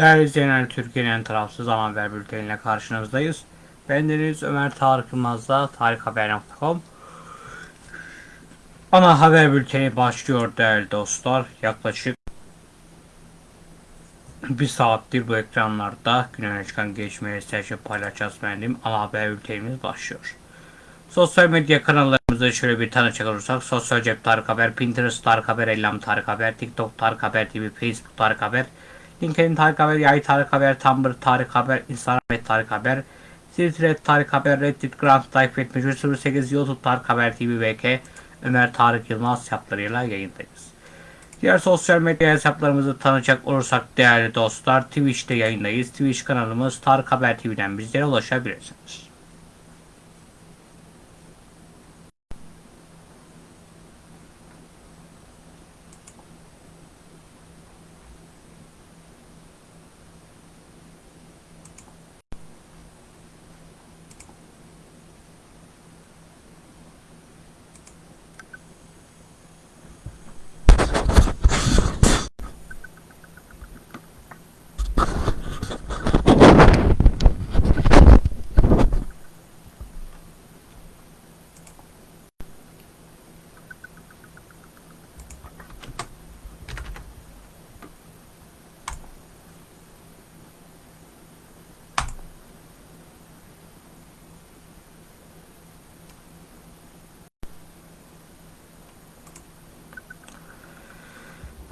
Değerli izleyenler Türkiye'nin en tarafsız ana haber bülteniyle karşınızdayız. Ben Deniz Ömer Tarık Yılmaz'da tarikhaber.com Ana haber bülteni başlıyor değerli dostlar. Yaklaşık bir saattir bu ekranlarda gün öne çıkan gelişmeleri sizlerle paylaşacağız benim. Ana haber bültenimiz başlıyor. Sosyal medya kanallarımızı şöyle bir tanıcak olursak Sosyal Cep Tarık Haber, Pinterest Tarık Haber, Ellam Tarık Haber, TikTok Tarık Haber TV, Facebook Tarık Haber, LinkedIn Tarık Haber, Yay Tarık Haber, Tumblr Tarık Haber, Instagram Tarık Haber, Twitter Tarık Haber, Reddit Grant takip etme 08 YouTube Tarık Haber TV VK, Ömer Tarık Yılmaz hesaplarıyla yayındayız. Diğer sosyal medya hesaplarımızı tanıyacak olursak değerli dostlar Twitch'te yayındayız. Twitch kanalımız Tarık Haber TV'den bizlere ulaşabilirsiniz.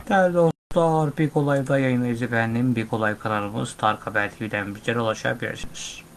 Değerli dostlar, bir kolayda yayınlayıcı efendim. Bir kolay kanalımız Tarık Haber TV'den bizlere ulaşabilirsiniz.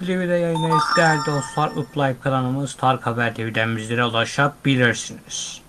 Bu TV'de yayınlayız değerli dostlar. Uplive kanalımız Tarık Haber TV'den bizlere ulaşabilirsiniz.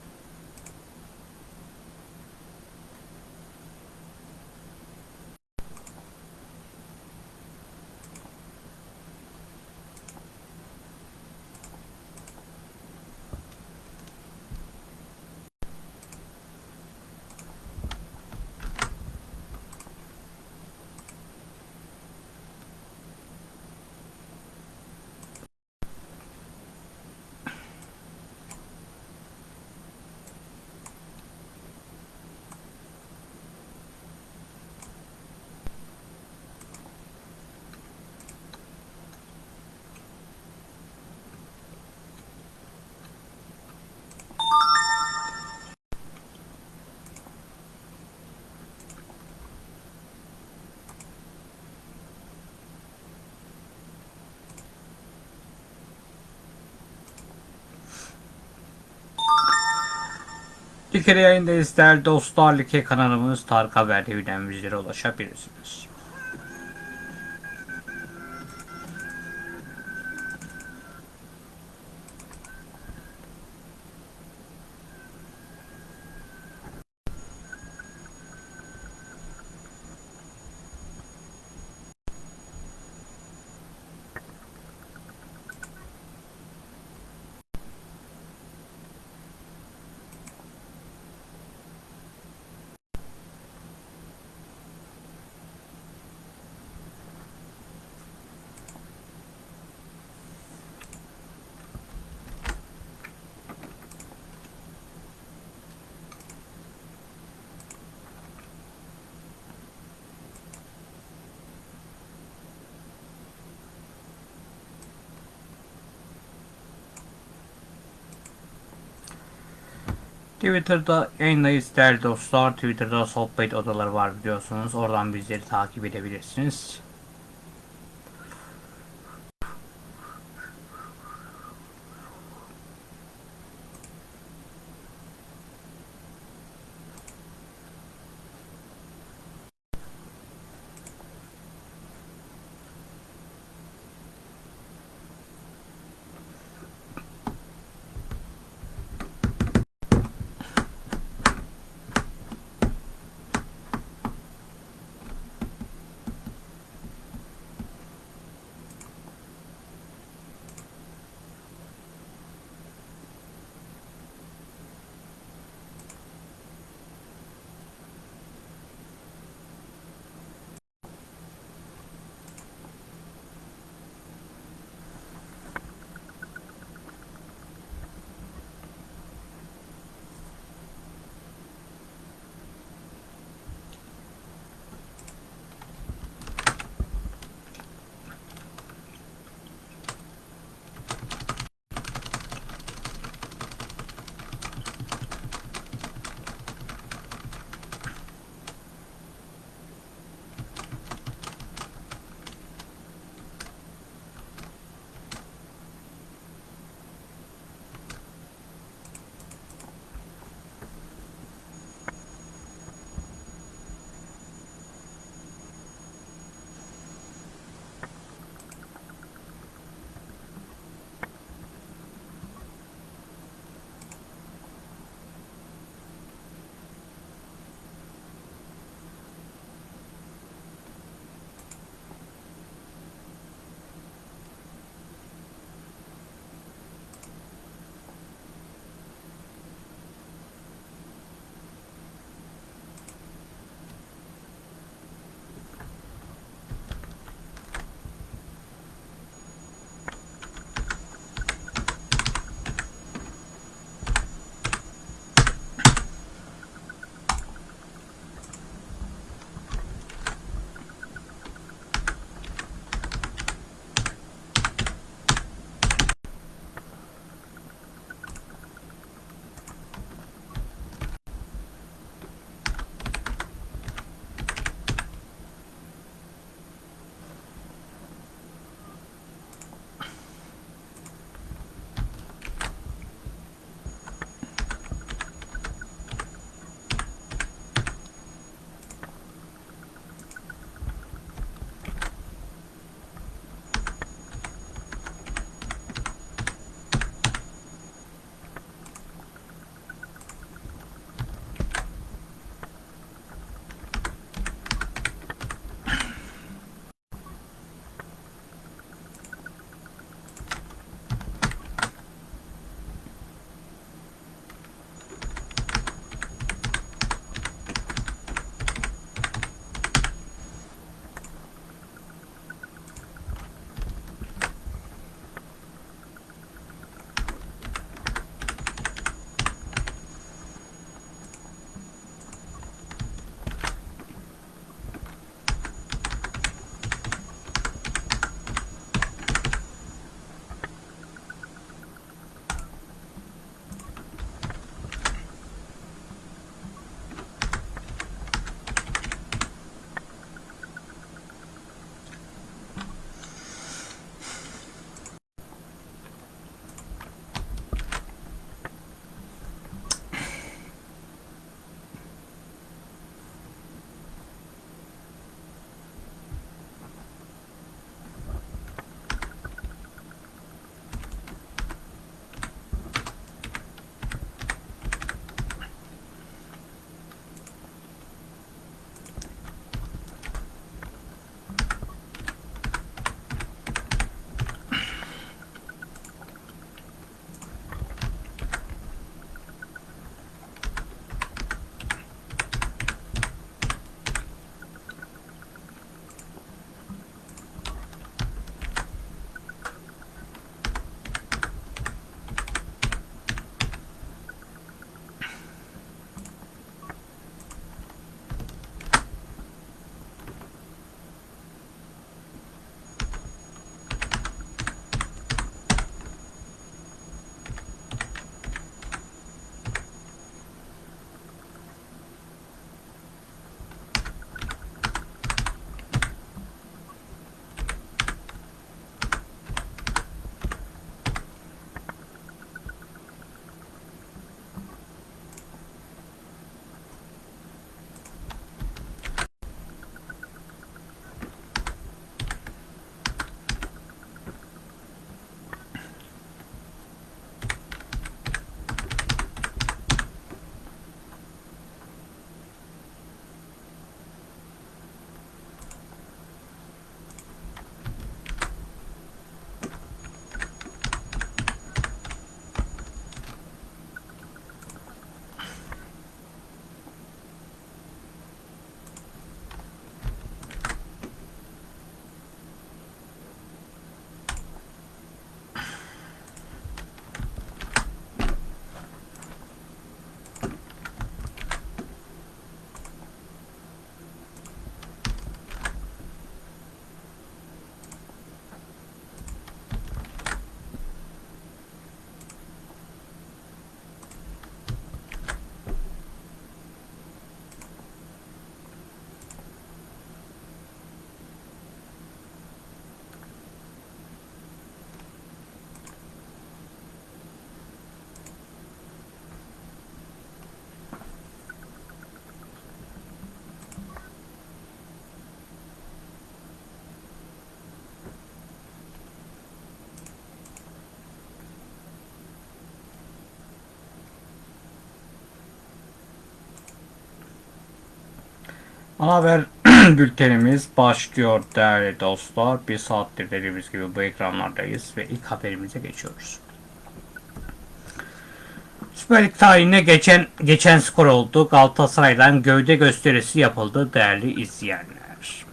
Bir kere yayındayız değerli dostlar. Like kanalımız Tarık Haber TV'den ulaşabilirsiniz. Twitter'da yayındayız değerli dostlar. Twitter'da sohbet odaları var biliyorsunuz. Oradan bizleri takip edebilirsiniz. Ana haber bültenimiz başlıyor değerli dostlar. Bir saattir dediğimiz gibi bu ekranlardayız ve ilk haberimize geçiyoruz. Süper Lig tarihine geçen geçen skor oldu. Galatasaray'dan gövde gösterisi yapıldı değerli izleyenler.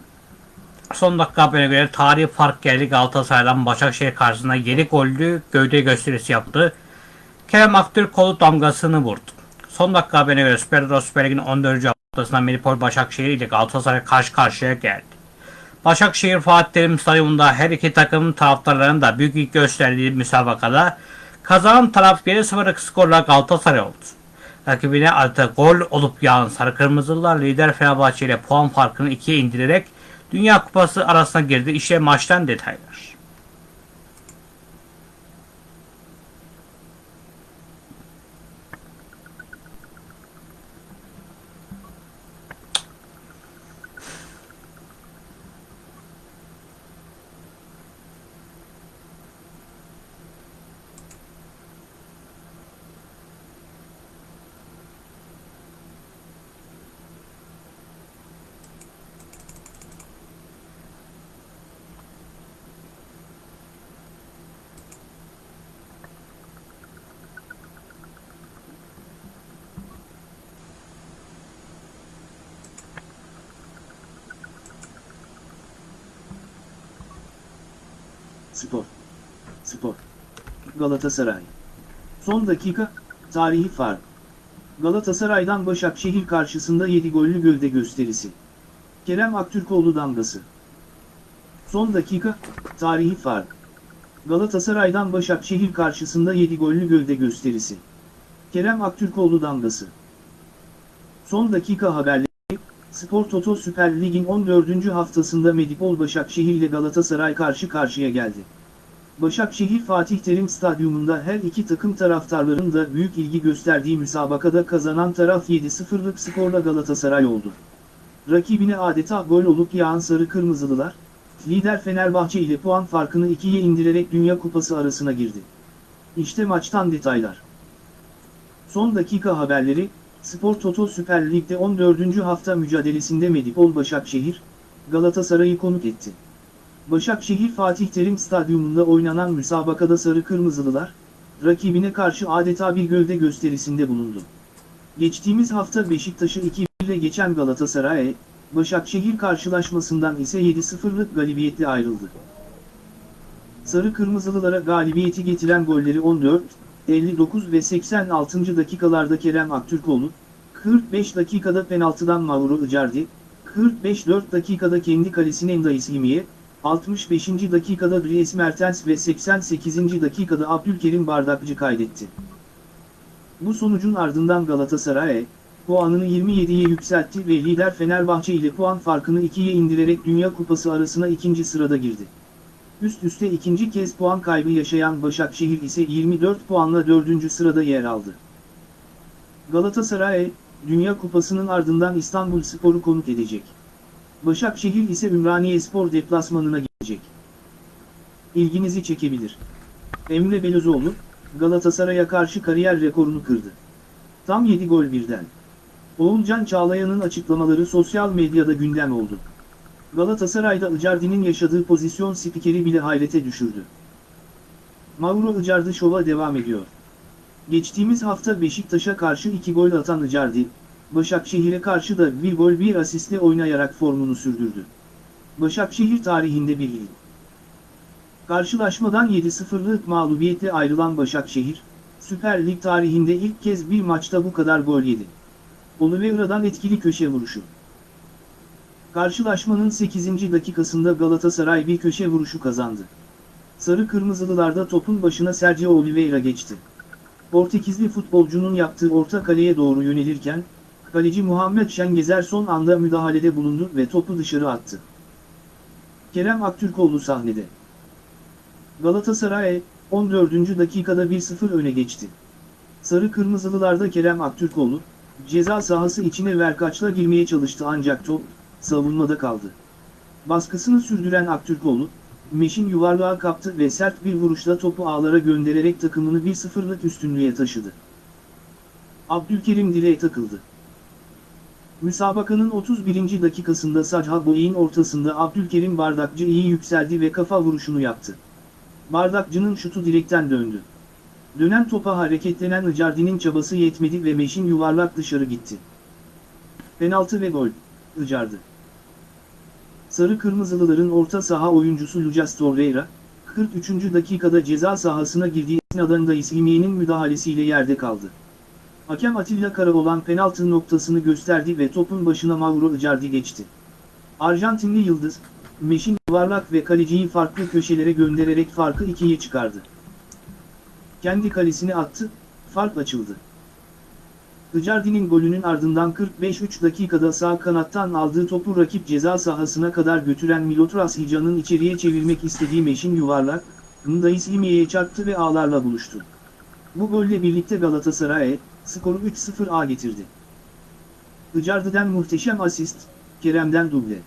Son dakika haberine göre tarihi fark geldi Galatasaray'dan Başakşehir karşısında 7 gollü gövde gösterisi yaptı. Kerem Aktürkoğlu damgasını vurdu. Son dakika haberine göre Süper Lig'in 14. haftasında Medipol Başakşehir ile Galatasaray karşı karşıya geldi. Başakşehir Fatih Terim Stadyumunda her iki takım taraftarlarının büyük ilgi gösterdiği müsabakada kazanan taraf 1-0'lık skorla Galatasaray oldu. Rakibine artı gol olup yağan Sarı Kırmızılılar lider Fenerbahçe ile puan farkını ikiye indirerek Dünya Kupası arasına girdi. İşte maçtan detaylar. Spor. Spor. Galatasaray. Son dakika, tarihi fark. Galatasaray'dan Başakşehir karşısında 7 gollü gövde gösterisi. Kerem Aktürkoğlu damgası. Son dakika, tarihi fark. Galatasaray'dan Başakşehir karşısında 7 gollü gövde gösterisi. Kerem Aktürkoğlu damgası. Son dakika haberleri, Spor Toto Süper Lig'in 14. haftasında Medipol Başakşehir ile Galatasaray karşı karşıya geldi. Başakşehir Fatih Terim Stadyumunda her iki takım taraftarların da büyük ilgi gösterdiği müsabakada kazanan taraf 7-0'lık skorla Galatasaray oldu. Rakibine adeta gol olup yağan Sarı Kırmızılılar, lider Fenerbahçe ile puan farkını ikiye indirerek Dünya Kupası arasına girdi. İşte maçtan detaylar. Son dakika haberleri, Spor Toto Süper Lig'de 14. hafta mücadelesinde Medipol Başakşehir, Galatasaray'ı konuk etti. Başakşehir Fatih Terim Stadyumunda oynanan müsabakada Sarı Kırmızılılar, rakibine karşı adeta bir gövde gösterisinde bulundu. Geçtiğimiz hafta Beşiktaş'ı 2 ile geçen Galatasaray, Başakşehir karşılaşmasından ise 7-0'lık galibiyetle ayrıldı. Sarı Kırmızılılara galibiyeti getiren golleri 14, 59 ve 86. dakikalarda Kerem Aktürkoğlu, 45 dakikada penaltıdan Mauro Icardi, 45-4 dakikada kendi kalesine Enda İslimiye, 65. dakikada Dries Mertens ve 88. dakikada Abdülkerim Bardakçı kaydetti. Bu sonucun ardından Galatasaray, puanını 27'ye yükseltti ve lider Fenerbahçe ile puan farkını 2'ye indirerek Dünya Kupası arasına ikinci sırada girdi. Üst üste ikinci kez puan kaybı yaşayan Başakşehir ise 24 puanla dördüncü sırada yer aldı. Galatasaray, Dünya Kupası'nın ardından İstanbul Spor'u konuk edecek. Başakşehir ise Ümraniye Spor deplasmanına gelecek. İlginizi çekebilir. Emre Belözoğlu, Galatasaray'a karşı kariyer rekorunu kırdı. Tam 7 gol birden. Oğulcan Çağlayan'ın açıklamaları sosyal medyada gündem oldu. Galatasaray'da Icardi'nin yaşadığı pozisyon spikeri bile hayrete düşürdü. Mauro Icardi şova devam ediyor. Geçtiğimiz hafta Beşiktaş'a karşı 2 gol atan Icardi, Başakşehir'e karşı da bir gol bir asistle oynayarak formunu sürdürdü. Başakşehir tarihinde bir il. Karşılaşmadan 7-0'lık mağlubiyetle ayrılan Başakşehir, Süper Lig tarihinde ilk kez bir maçta bu kadar gol yedi. Oliveira'dan etkili köşe vuruşu. Karşılaşmanın 8. dakikasında Galatasaray bir köşe vuruşu kazandı. Sarı Kırmızılılarda topun başına Sergio Oliveira geçti. Portekizli futbolcunun yaptığı orta kaleye doğru yönelirken, kaleci Muhammed Şengezer son anda müdahalede bulundu ve topu dışarı attı. Kerem Aktürkoğlu sahnede. Galatasaray, 14. dakikada 1-0 öne geçti. Sarı Kırmızılılarda Kerem Aktürkoğlu, ceza sahası içine verkaçla girmeye çalıştı ancak top, savunmada kaldı. Baskısını sürdüren Aktürkoğlu, Meşin yuvarlığa kaptı ve sert bir vuruşla topu ağlara göndererek takımını 1-0'lık üstünlüğe taşıdı. Abdülkerim direğe takıldı. Müsabakanın 31. dakikasında Sadha Boy'in ortasında Abdülkerim Bardakçı iyi yükseldi ve kafa vuruşunu yaptı. Bardakçı'nın şutu direkten döndü. Dönen topa hareketlenen Icardi'nin çabası yetmedi ve Meşin yuvarlak dışarı gitti. Penaltı ve gol. Icardi. Sarı Kırmızılıların orta saha oyuncusu Lucas Torreira, 43. dakikada ceza sahasına girdiği esnadında İslimiye'nin müdahalesiyle yerde kaldı. Hakem Atilla Karaoğlan penaltı noktasını gösterdi ve topun başına Mauro Icardi geçti. Arjantinli Yıldız, Meşin yuvarlak ve kaleciyi farklı köşelere göndererek farkı ikiye çıkardı. Kendi kalesine attı, fark açıldı. Icardi'nin golünün ardından 45-3 dakikada sağ kanattan aldığı topu rakip ceza sahasına kadar götüren Milotras Hica'nın içeriye çevirmek istediği Meşin yuvarlak, Ndayis İlmiye'ye çarptı ve ağlarla buluştu. Bu golle birlikte Galatasaray'a skoru 3-0 A getirdi. Icardi'den muhteşem asist, Kerem'den duble.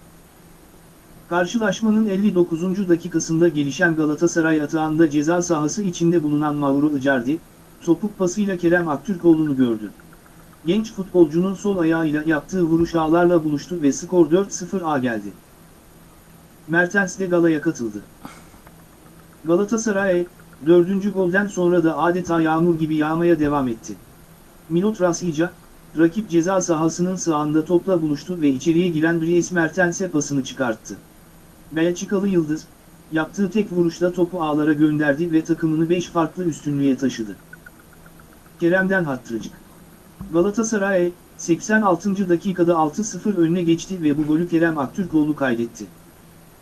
Karşılaşmanın 59. dakikasında gelişen Galatasaray atağında ceza sahası içinde bulunan Mauro Icardi, topuk pasıyla Kerem Aktürkoğlu'nu gördü. Genç futbolcunun sol ayağıyla yaptığı vuruş ağlarla buluştu ve skor 4-0 A geldi. Mertens de galaya katıldı. Galatasaray, dördüncü golden sonra da adeta yağmur gibi yağmaya devam etti. Milot Rasica, rakip ceza sahasının sağında topla buluştu ve içeriye giren Dries Mertens'e pasını çıkarttı. Belçikalı Yıldız, yaptığı tek vuruşla topu ağlara gönderdi ve takımını 5 farklı üstünlüğe taşıdı. Kerem'den hattırcık. Galatasaray, 86. dakikada 6-0 önüne geçti ve bu golü Kerem Aktürkoğlu kaydetti.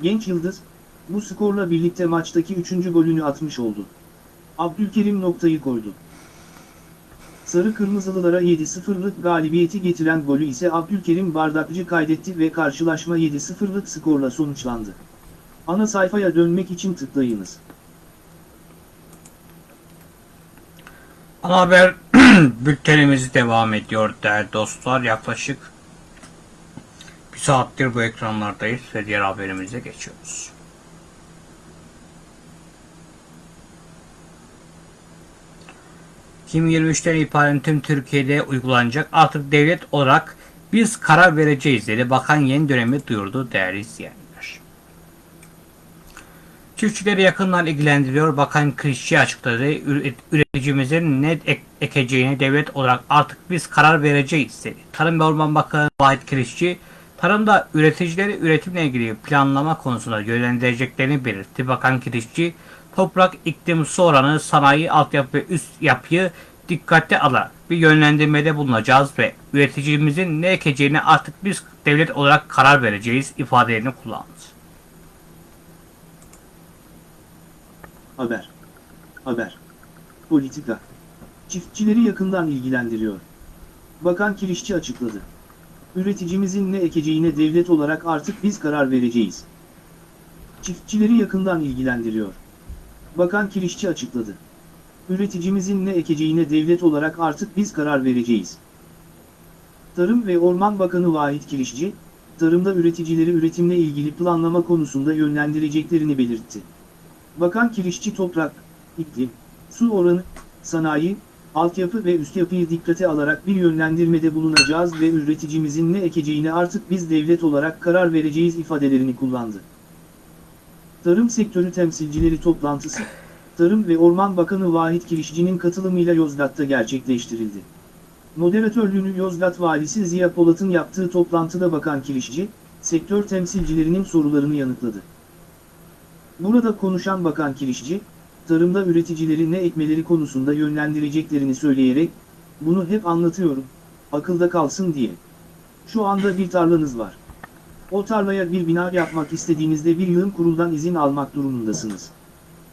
Genç Yıldız, bu skorla birlikte maçtaki 3. golünü atmış oldu. Abdülkerim noktayı koydu. Sarı Kırmızılılara 7-0'lık galibiyeti getiren golü ise Abdülkerim Bardakçı kaydetti ve karşılaşma 7-0'lık skorla sonuçlandı. Ana sayfaya dönmek için tıklayınız. Ana haber bültenimiz devam ediyor değerli dostlar. Yaklaşık bir saattir bu ekranlardayız ve diğer haberimize geçiyoruz. ...2023'ten itibaren tüm Türkiye'de uygulanacak artık devlet olarak biz karar vereceğiz dedi. Bakan yeni dönemi duyurdu değerli izleyenler. Çiftçileri yakından ilgilendiriyor. Bakan Krişçi açıkladı. Üret- Üreticimizin ne ek- ekeceğine devlet olarak artık biz karar vereceğiz dedi. Tarım ve Orman Bakanı Vahit Krişçi, tarımda üreticileri üretimle ilgili planlama konusunda yönlendireceklerini belirtti. Bakan Krişçi, toprak, iklim, su oranı, sanayi, altyapı ve üst yapıyı dikkate alarak bir yönlendirmede bulunacağız ve üreticimizin ne ekeceğine artık biz devlet olarak karar vereceğiz ifadelerini kullandı. Haber. Haber. Politika. Çiftçileri yakından ilgilendiriyor. Bakan Kirişçi açıkladı. Üreticimizin ne ekeceğine devlet olarak artık biz karar vereceğiz. Çiftçileri yakından ilgilendiriyor. Bakan Kirişçi açıkladı. Üreticimizin ne ekeceğine devlet olarak artık biz karar vereceğiz. Tarım ve Orman Bakanı Vahit Kirişçi, tarımda üreticileri üretimle ilgili planlama konusunda yönlendireceklerini belirtti. Bakan Kirişçi toprak, iklim, su oranı, sanayi, altyapı ve üst yapıyı dikkate alarak bir yönlendirmede bulunacağız ve üreticimizin ne ekeceğine artık biz devlet olarak karar vereceğiz ifadelerini kullandı. Tarım sektörü temsilcileri toplantısı, Tarım ve Orman Bakanı Vahit Kirişçi'nin katılımıyla Yozgat'ta gerçekleştirildi. Moderatörlüğünü Yozgat Valisi Ziya Polat'ın yaptığı toplantıda Bakan Kirişçi, sektör temsilcilerinin sorularını yanıtladı. Burada konuşan Bakan Kirişçi, tarımda üreticileri ne ekmeleri konusunda yönlendireceklerini söyleyerek, bunu hep anlatıyorum, akılda kalsın diye. Şu anda bir tarlanız var. O tarlaya bir bina yapmak istediğinizde bir yığın kuruldan izin almak durumundasınız.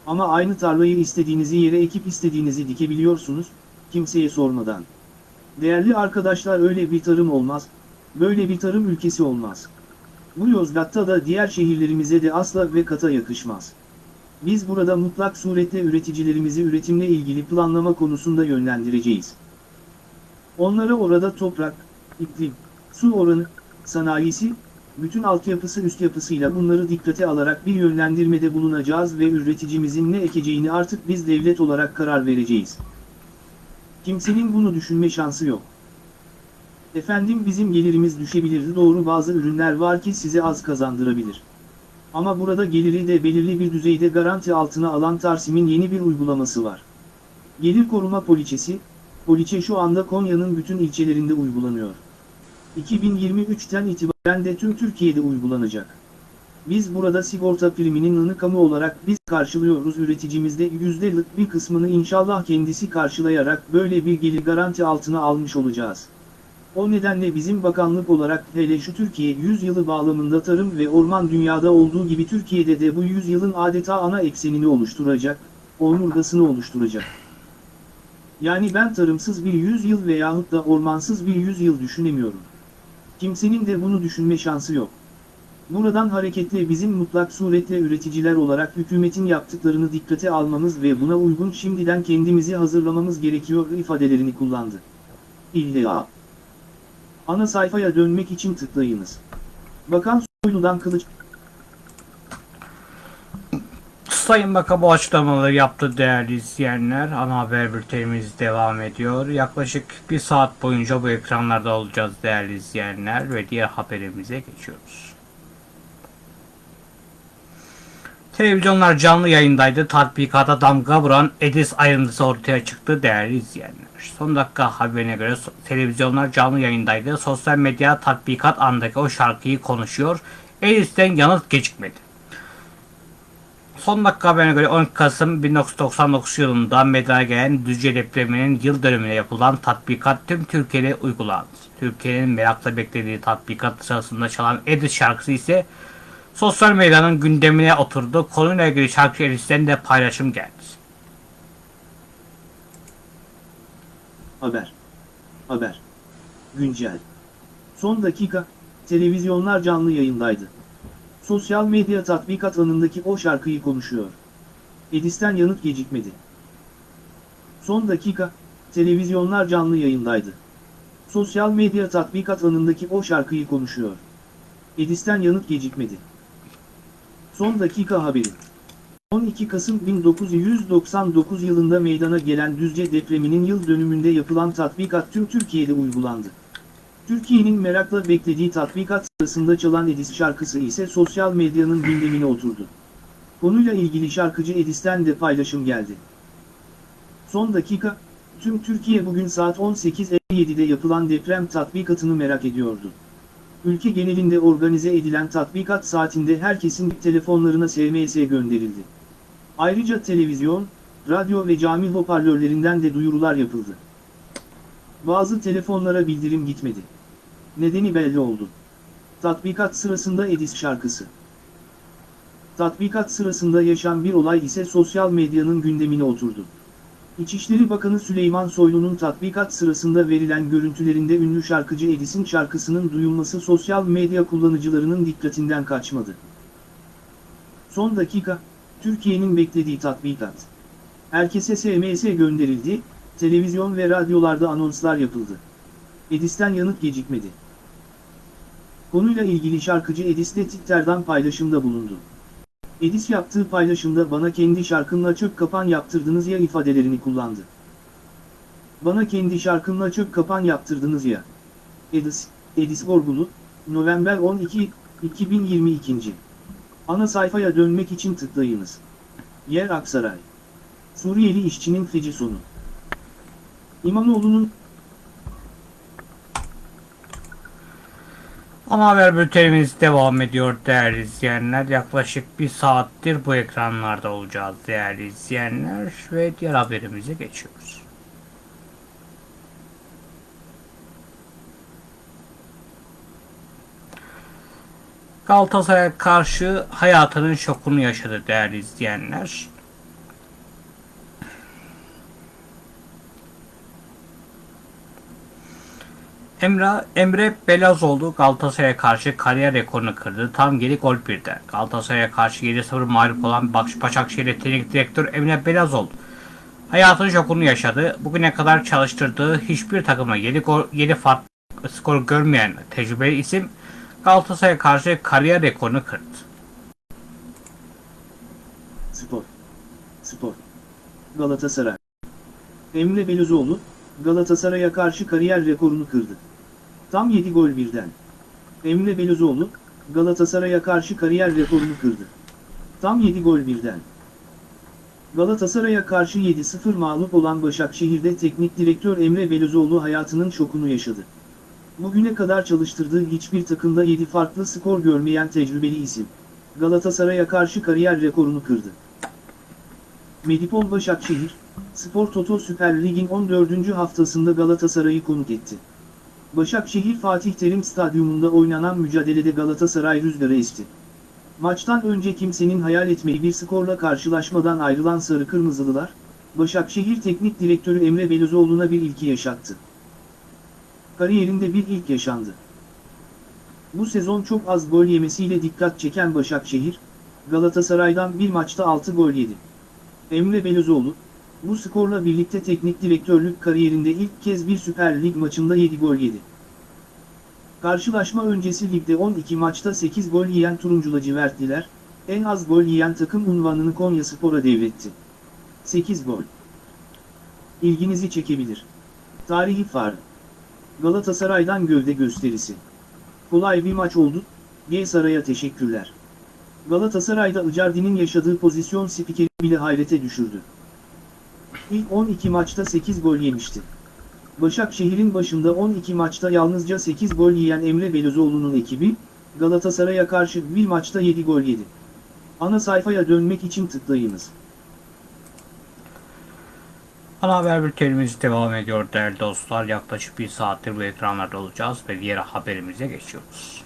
Ama aynı tarlayı istediğinizi yere ekip istediğinizi dikebiliyorsunuz, kimseye sormadan. Değerli arkadaşlar öyle bir tarım olmaz, böyle bir tarım ülkesi olmaz. Bu Yozgat'ta da diğer şehirlerimize de asla ve kata yakışmaz. Biz burada mutlak surette üreticilerimizi üretimle ilgili planlama konusunda yönlendireceğiz. Onlara orada toprak, iklim, su oranı, sanayisi, bütün altyapısı üst yapısıyla bunları dikkate alarak bir yönlendirmede bulunacağız ve üreticimizin ne ekeceğini artık biz devlet olarak karar vereceğiz. Kimsenin bunu düşünme şansı yok. Efendim bizim gelirimiz düşebilir doğru bazı ürünler var ki size az kazandırabilir. Ama burada geliri de belirli bir düzeyde garanti altına alan Tarsim'in yeni bir uygulaması var. Gelir koruma poliçesi, poliçe şu anda Konya'nın bütün ilçelerinde uygulanıyor. 2023'ten itibaren de tüm Türkiye'de uygulanacak. Biz burada sigorta priminin ını kamu olarak biz karşılıyoruz üreticimizde yüzdelik bir kısmını inşallah kendisi karşılayarak böyle bir gelir garanti altına almış olacağız. O nedenle bizim bakanlık olarak hele şu Türkiye 100 yılı bağlamında tarım ve orman dünyada olduğu gibi Türkiye'de de bu 100 yılın adeta ana eksenini oluşturacak, omurgasını oluşturacak. Yani ben tarımsız bir 100 yıl veyahut da ormansız bir 100 yıl düşünemiyorum. Kimsenin de bunu düşünme şansı yok. Buradan hareketle bizim mutlak suretle üreticiler olarak hükümetin yaptıklarını dikkate almamız ve buna uygun şimdiden kendimizi hazırlamamız gerekiyor ifadelerini kullandı. İlla. Ana sayfaya dönmek için tıklayınız. Bakan Soylu'dan kılıç... Sayın Bakan bu açıklamaları yaptı değerli izleyenler. Ana haber bültenimiz devam ediyor. Yaklaşık bir saat boyunca bu ekranlarda olacağız değerli izleyenler ve diğer haberimize geçiyoruz. Televizyonlar canlı yayındaydı. Tatbikata damga vuran Edis ayrıntısı ortaya çıktı değerli izleyenler. Son dakika haberine göre televizyonlar canlı yayındaydı. Sosyal medya tatbikat andaki o şarkıyı konuşuyor. Edis'ten yanıt gecikmedi. Son dakika haberine göre 12 Kasım 1999 yılında meydana gelen Düzce depreminin yıl dönümüne yapılan tatbikat tüm Türkiye'de uygulandı. Türkiye'nin merakla beklediği tatbikat sırasında çalan Edis şarkısı ise sosyal medyanın gündemine oturdu. Konuyla ilgili şarkı Edis'ten de paylaşım geldi. Haber. Haber. Güncel. Son dakika, televizyonlar canlı yayındaydı. Sosyal medya tatbikat anındaki o şarkıyı konuşuyor. Edis'ten yanıt gecikmedi. Son dakika, televizyonlar canlı yayındaydı. Sosyal medya tatbikat anındaki o şarkıyı konuşuyor. Edis'ten yanıt gecikmedi. Son dakika haberi. 12 Kasım 1999 yılında meydana gelen Düzce depreminin yıl dönümünde yapılan tatbikat tüm Türkiye'de uygulandı. Türkiye'nin merakla beklediği tatbikat sırasında çalan Edis şarkısı ise sosyal medyanın gündemine oturdu. Konuyla ilgili şarkıcı Edis'ten de paylaşım geldi. Son dakika, tüm Türkiye bugün saat 18.57'de yapılan deprem tatbikatını merak ediyordu. Ülke genelinde organize edilen tatbikat saatinde herkesin telefonlarına SMS gönderildi. Ayrıca televizyon, radyo ve cami hoparlörlerinden de duyurular yapıldı. Bazı telefonlara bildirim gitmedi. Nedeni belli oldu. Tatbikat sırasında Edis şarkısı. Tatbikat sırasında yaşan bir olay ise sosyal medyanın gündemine oturdu. İçişleri Bakanı Süleyman Soylu'nun tatbikat sırasında verilen görüntülerinde ünlü şarkıcı Edis'in şarkısının duyulması sosyal medya kullanıcılarının dikkatinden kaçmadı. Son dakika, Türkiye'nin beklediği tatbikat. Herkese SMS gönderildi, televizyon ve radyolarda anonslar yapıldı. Edis'ten yanıt gecikmedi. Konuyla ilgili şarkıcı Edis de Twitter'dan paylaşımda bulundu. Edis yaptığı paylaşımda bana kendi şarkımla çöp kapan yaptırdınız ya ifadelerini kullandı. Bana kendi şarkımla çöp kapan yaptırdınız ya. Edis, Edis Gorgulu, November 12, 2022. Ana sayfaya dönmek için tıklayınız. Yer Aksaray. Suriyeli işçinin feci sonu. İmamoğlu'nun Ana haber bültenimiz devam ediyor değerli izleyenler. Yaklaşık bir saattir bu ekranlarda olacağız değerli izleyenler ve diğer haberimize geçiyoruz. Galatasaray'a karşı hayatının şokunu yaşadı değerli izleyenler. Emre, Emre Belazoğlu Galatasaray'a karşı kariyer rekorunu kırdı. Tam geri gol birde. Galatasaray'a karşı 7-0 mağlup olan Başakşehir Teknik Direktör Emre Belazoğlu hayatın şokunu yaşadı. Bugüne kadar çalıştırdığı hiçbir takıma 7, gol, 7 farklı skor görmeyen tecrübeli isim Galatasaray'a karşı kariyer rekorunu kırdı. Spor. Spor. Galatasaray. Emre Belözoğlu, Galatasaray'a karşı kariyer rekorunu kırdı. Tam 7 gol birden. Emre Belözoğlu, Galatasaray'a karşı kariyer rekorunu kırdı. Tam 7 gol birden. Galatasaray'a karşı 7-0 mağlup olan Başakşehir'de teknik direktör Emre Belözoğlu hayatının şokunu yaşadı. Bugüne kadar çalıştırdığı hiçbir takımda 7 farklı skor görmeyen tecrübeli isim, Galatasaray'a karşı kariyer rekorunu kırdı. Medipol Başakşehir, Spor Toto Süper Lig'in 14. haftasında Galatasaray'ı konuk etti. Başakşehir Fatih Terim Stadyumunda oynanan mücadelede Galatasaray rüzgarı esti. Maçtan önce kimsenin hayal etmeyi bir skorla karşılaşmadan ayrılan Sarı Kırmızılılar, Başakşehir Teknik Direktörü Emre Belözoğlu'na bir ilki yaşattı. Kariyerinde bir ilk yaşandı. Bu sezon çok az gol yemesiyle dikkat çeken Başakşehir, Galatasaray'dan bir maçta 6 gol yedi. Emre Belözoğlu, bu skorla birlikte teknik direktörlük kariyerinde ilk kez bir Süper Lig maçında 7 gol yedi. Karşılaşma öncesi ligde 12 maçta 8 gol yiyen Turuncu lacivertliler, en az gol yiyen takım unvanını Konyaspor'a devretti. 8 gol. İlginizi çekebilir. Tarihi far. Galatasaray'dan gövde gösterisi. Kolay bir maç oldu, G Saray'a teşekkürler. Galatasaray'da Icardi'nin yaşadığı pozisyon spikeri bile hayrete düşürdü. İlk 12 maçta 8 gol yemişti. Başakşehir'in başında 12 maçta yalnızca 8 gol yiyen Emre Belözoğlu'nun ekibi, Galatasaray'a karşı bir maçta 7 gol yedi. Ana sayfaya dönmek için tıklayınız. Ana haber bültenimiz devam ediyor değerli dostlar. Yaklaşık bir saattir bu ekranlarda olacağız ve diğer haberimize geçiyoruz.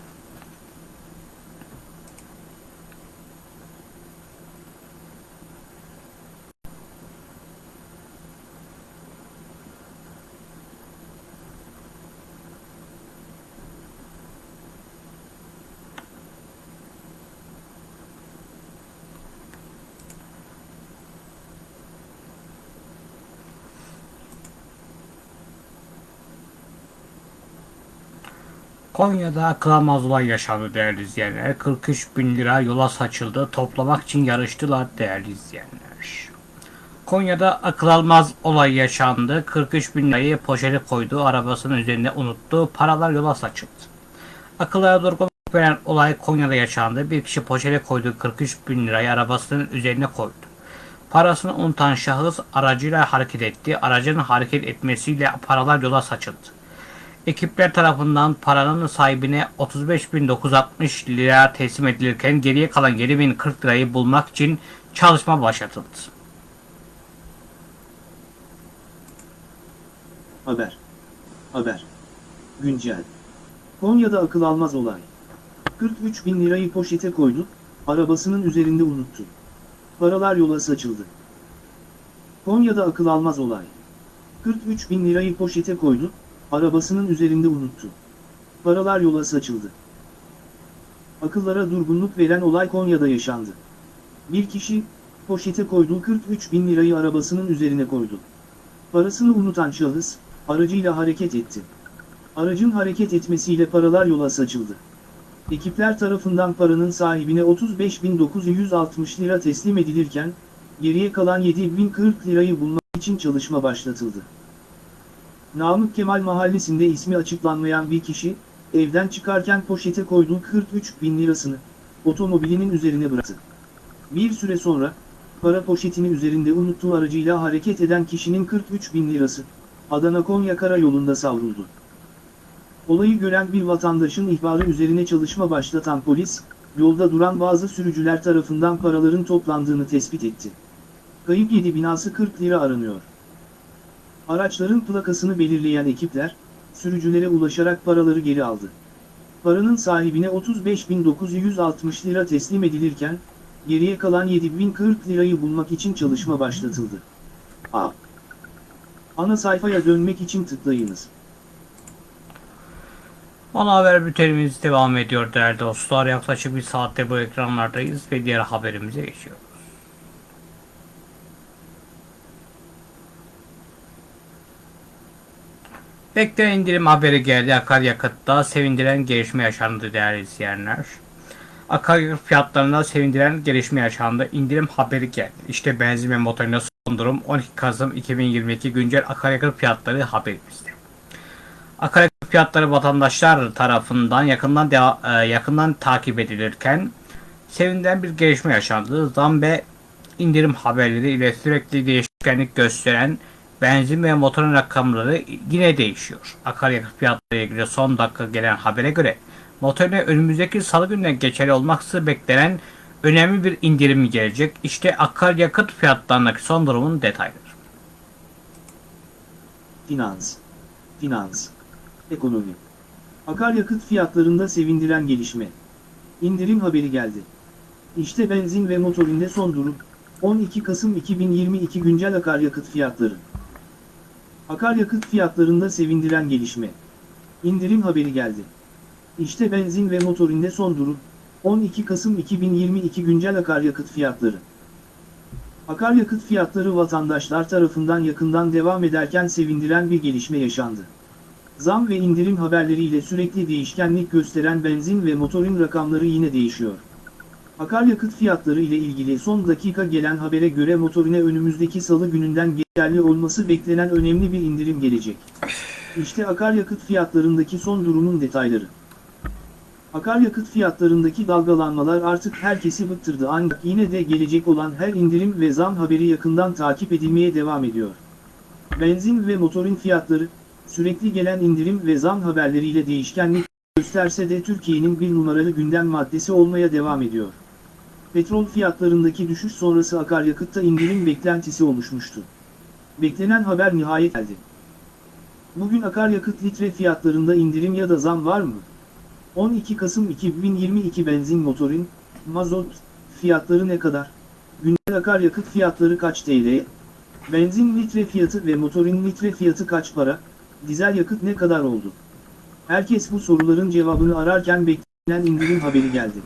Konya'da akıl almaz olay yaşandı değerli izleyenler. 43 bin lira yola saçıldı. Toplamak için yarıştılar değerli izleyenler. Konya'da akıl almaz olay yaşandı. 43 bin lirayı poşete koydu. Arabasının üzerine unuttu. Paralar yola saçıldı. Akıllara durgun veren olay Konya'da yaşandı. Bir kişi poşete koyduğu 43 bin lirayı arabasının üzerine koydu. Parasını unutan şahıs aracıyla hareket etti. Aracın hareket etmesiyle paralar yola saçıldı. Ekipler tarafından paranın sahibine 35.960 lira teslim edilirken geriye kalan 7.040 lirayı bulmak için çalışma başlatıldı. Haber. Haber. Güncel. Konya'da akıl almaz olay. 43 bin lirayı poşete koydu, arabasının üzerinde unuttu. Paralar yola saçıldı. Konya'da akıl almaz olay. 43 bin lirayı poşete koydu, arabasının üzerinde unuttu. Paralar yola saçıldı. Akıllara durgunluk veren olay Konya'da yaşandı. Bir kişi, poşete koyduğu 43 bin lirayı arabasının üzerine koydu. Parasını unutan şahıs, aracıyla hareket etti. Aracın hareket etmesiyle paralar yola saçıldı. Ekipler tarafından paranın sahibine 35.960 lira teslim edilirken, geriye kalan 7.040 lirayı bulmak için çalışma başlatıldı. Namık Kemal mahallesinde ismi açıklanmayan bir kişi, evden çıkarken poşete koyduğu 43 bin lirasını, otomobilinin üzerine bıraktı. Bir süre sonra, para poşetini üzerinde unuttuğu aracıyla hareket eden kişinin 43 bin lirası, Adana-Konya karayolunda savruldu. Olayı gören bir vatandaşın ihbarı üzerine çalışma başlatan polis, yolda duran bazı sürücüler tarafından paraların toplandığını tespit etti. Kayıp 7 binası 40 lira aranıyor. Araçların plakasını belirleyen ekipler, sürücülere ulaşarak paraları geri aldı. Paranın sahibine 35.960 lira teslim edilirken, geriye kalan 7.040 lirayı bulmak için çalışma başlatıldı. A. Ana sayfaya dönmek için tıklayınız. Ana haber bültenimiz devam ediyor değerli dostlar. Yaklaşık bir saattir bu ekranlardayız ve diğer haberimize geçiyoruz. Beklenen indirim haberi geldi. Akaryakıtta sevindiren gelişme yaşandı değerli izleyenler. Akaryakıt fiyatlarında sevindiren gelişme yaşandı. İndirim haberi geldi. İşte benzin ve motorine son durum 12 Kasım 2022 güncel akaryakıt fiyatları haberimizde. Akaryakıt fiyatları vatandaşlar tarafından yakından e, yakından takip edilirken sevindiren bir gelişme yaşandı. Zam ve indirim haberleri ile sürekli değişkenlik gösteren benzin ve motorun rakamları yine değişiyor. Akaryakıt fiyatları ilgili son dakika gelen habere göre motorine önümüzdeki salı gününe geçerli olması beklenen önemli bir indirim gelecek. İşte akaryakıt fiyatlarındaki son durumun detayları. Finans, finans, ekonomi. Akaryakıt fiyatlarında sevindiren gelişme. İndirim haberi geldi. İşte benzin ve motorinde son durum. 12 Kasım 2022 güncel akaryakıt fiyatları. Akaryakıt fiyatlarında sevindiren gelişme. İndirim haberi geldi. İşte benzin ve motorinde son durum. 12 Kasım 2022 güncel akaryakıt fiyatları. Akaryakıt fiyatları vatandaşlar tarafından yakından devam ederken sevindiren bir gelişme yaşandı. Zam ve indirim haberleriyle sürekli değişkenlik gösteren benzin ve motorin rakamları yine değişiyor. Akaryakıt fiyatları ile ilgili son dakika gelen habere göre motorine önümüzdeki salı gününden geçerli olması beklenen önemli bir indirim gelecek. İşte akaryakıt fiyatlarındaki son durumun detayları. Akaryakıt fiyatlarındaki dalgalanmalar artık herkesi bıktırdı ancak yine de gelecek olan her indirim ve zam haberi yakından takip edilmeye devam ediyor. Benzin ve motorin fiyatları, sürekli gelen indirim ve zam haberleriyle değişkenlik gösterse de Türkiye'nin bir numaralı gündem maddesi olmaya devam ediyor. Petrol fiyatlarındaki düşüş sonrası akaryakıtta indirim beklentisi oluşmuştu. Beklenen haber nihayet geldi. Bugün akaryakıt litre fiyatlarında indirim ya da zam var mı? 12 Kasım 2022 benzin motorin, mazot fiyatları ne kadar? Güncel akaryakıt fiyatları kaç TL? Benzin litre fiyatı ve motorin litre fiyatı kaç para? Dizel yakıt ne kadar oldu? Herkes bu soruların cevabını ararken beklenen indirim haberi geldi.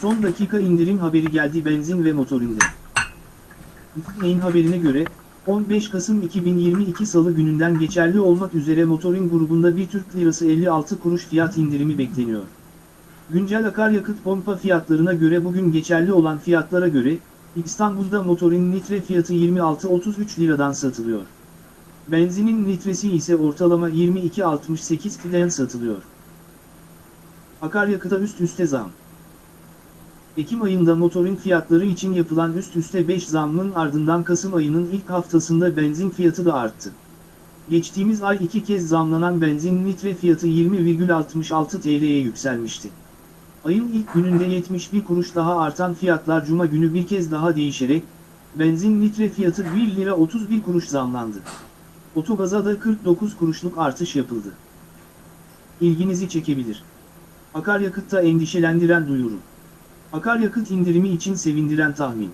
Son dakika indirim haberi geldi benzin ve motorinde. Neyin haberine göre, 15 Kasım 2022 Salı gününden geçerli olmak üzere motorin grubunda bir Türk Lirası 56 kuruş fiyat indirimi bekleniyor. Güncel akaryakıt pompa fiyatlarına göre bugün geçerli olan fiyatlara göre, İstanbul'da motorin litre fiyatı 26.33 liradan satılıyor. Benzinin litresi ise ortalama 22.68 liradan satılıyor. Akaryakıta üst üste zam. Ekim ayında motorin fiyatları için yapılan üst üste 5 zammın ardından Kasım ayının ilk haftasında benzin fiyatı da arttı. Geçtiğimiz ay iki kez zamlanan benzin litre fiyatı 20,66 TL'ye yükselmişti. Ayın ilk gününde 71 kuruş daha artan fiyatlar cuma günü bir kez daha değişerek, benzin litre fiyatı 1 lira 31 kuruş zamlandı. Otogaza da 49 kuruşluk artış yapıldı. İlginizi çekebilir. Akaryakıtta endişelendiren duyuru. Akaryakıt indirimi için sevindiren tahmin.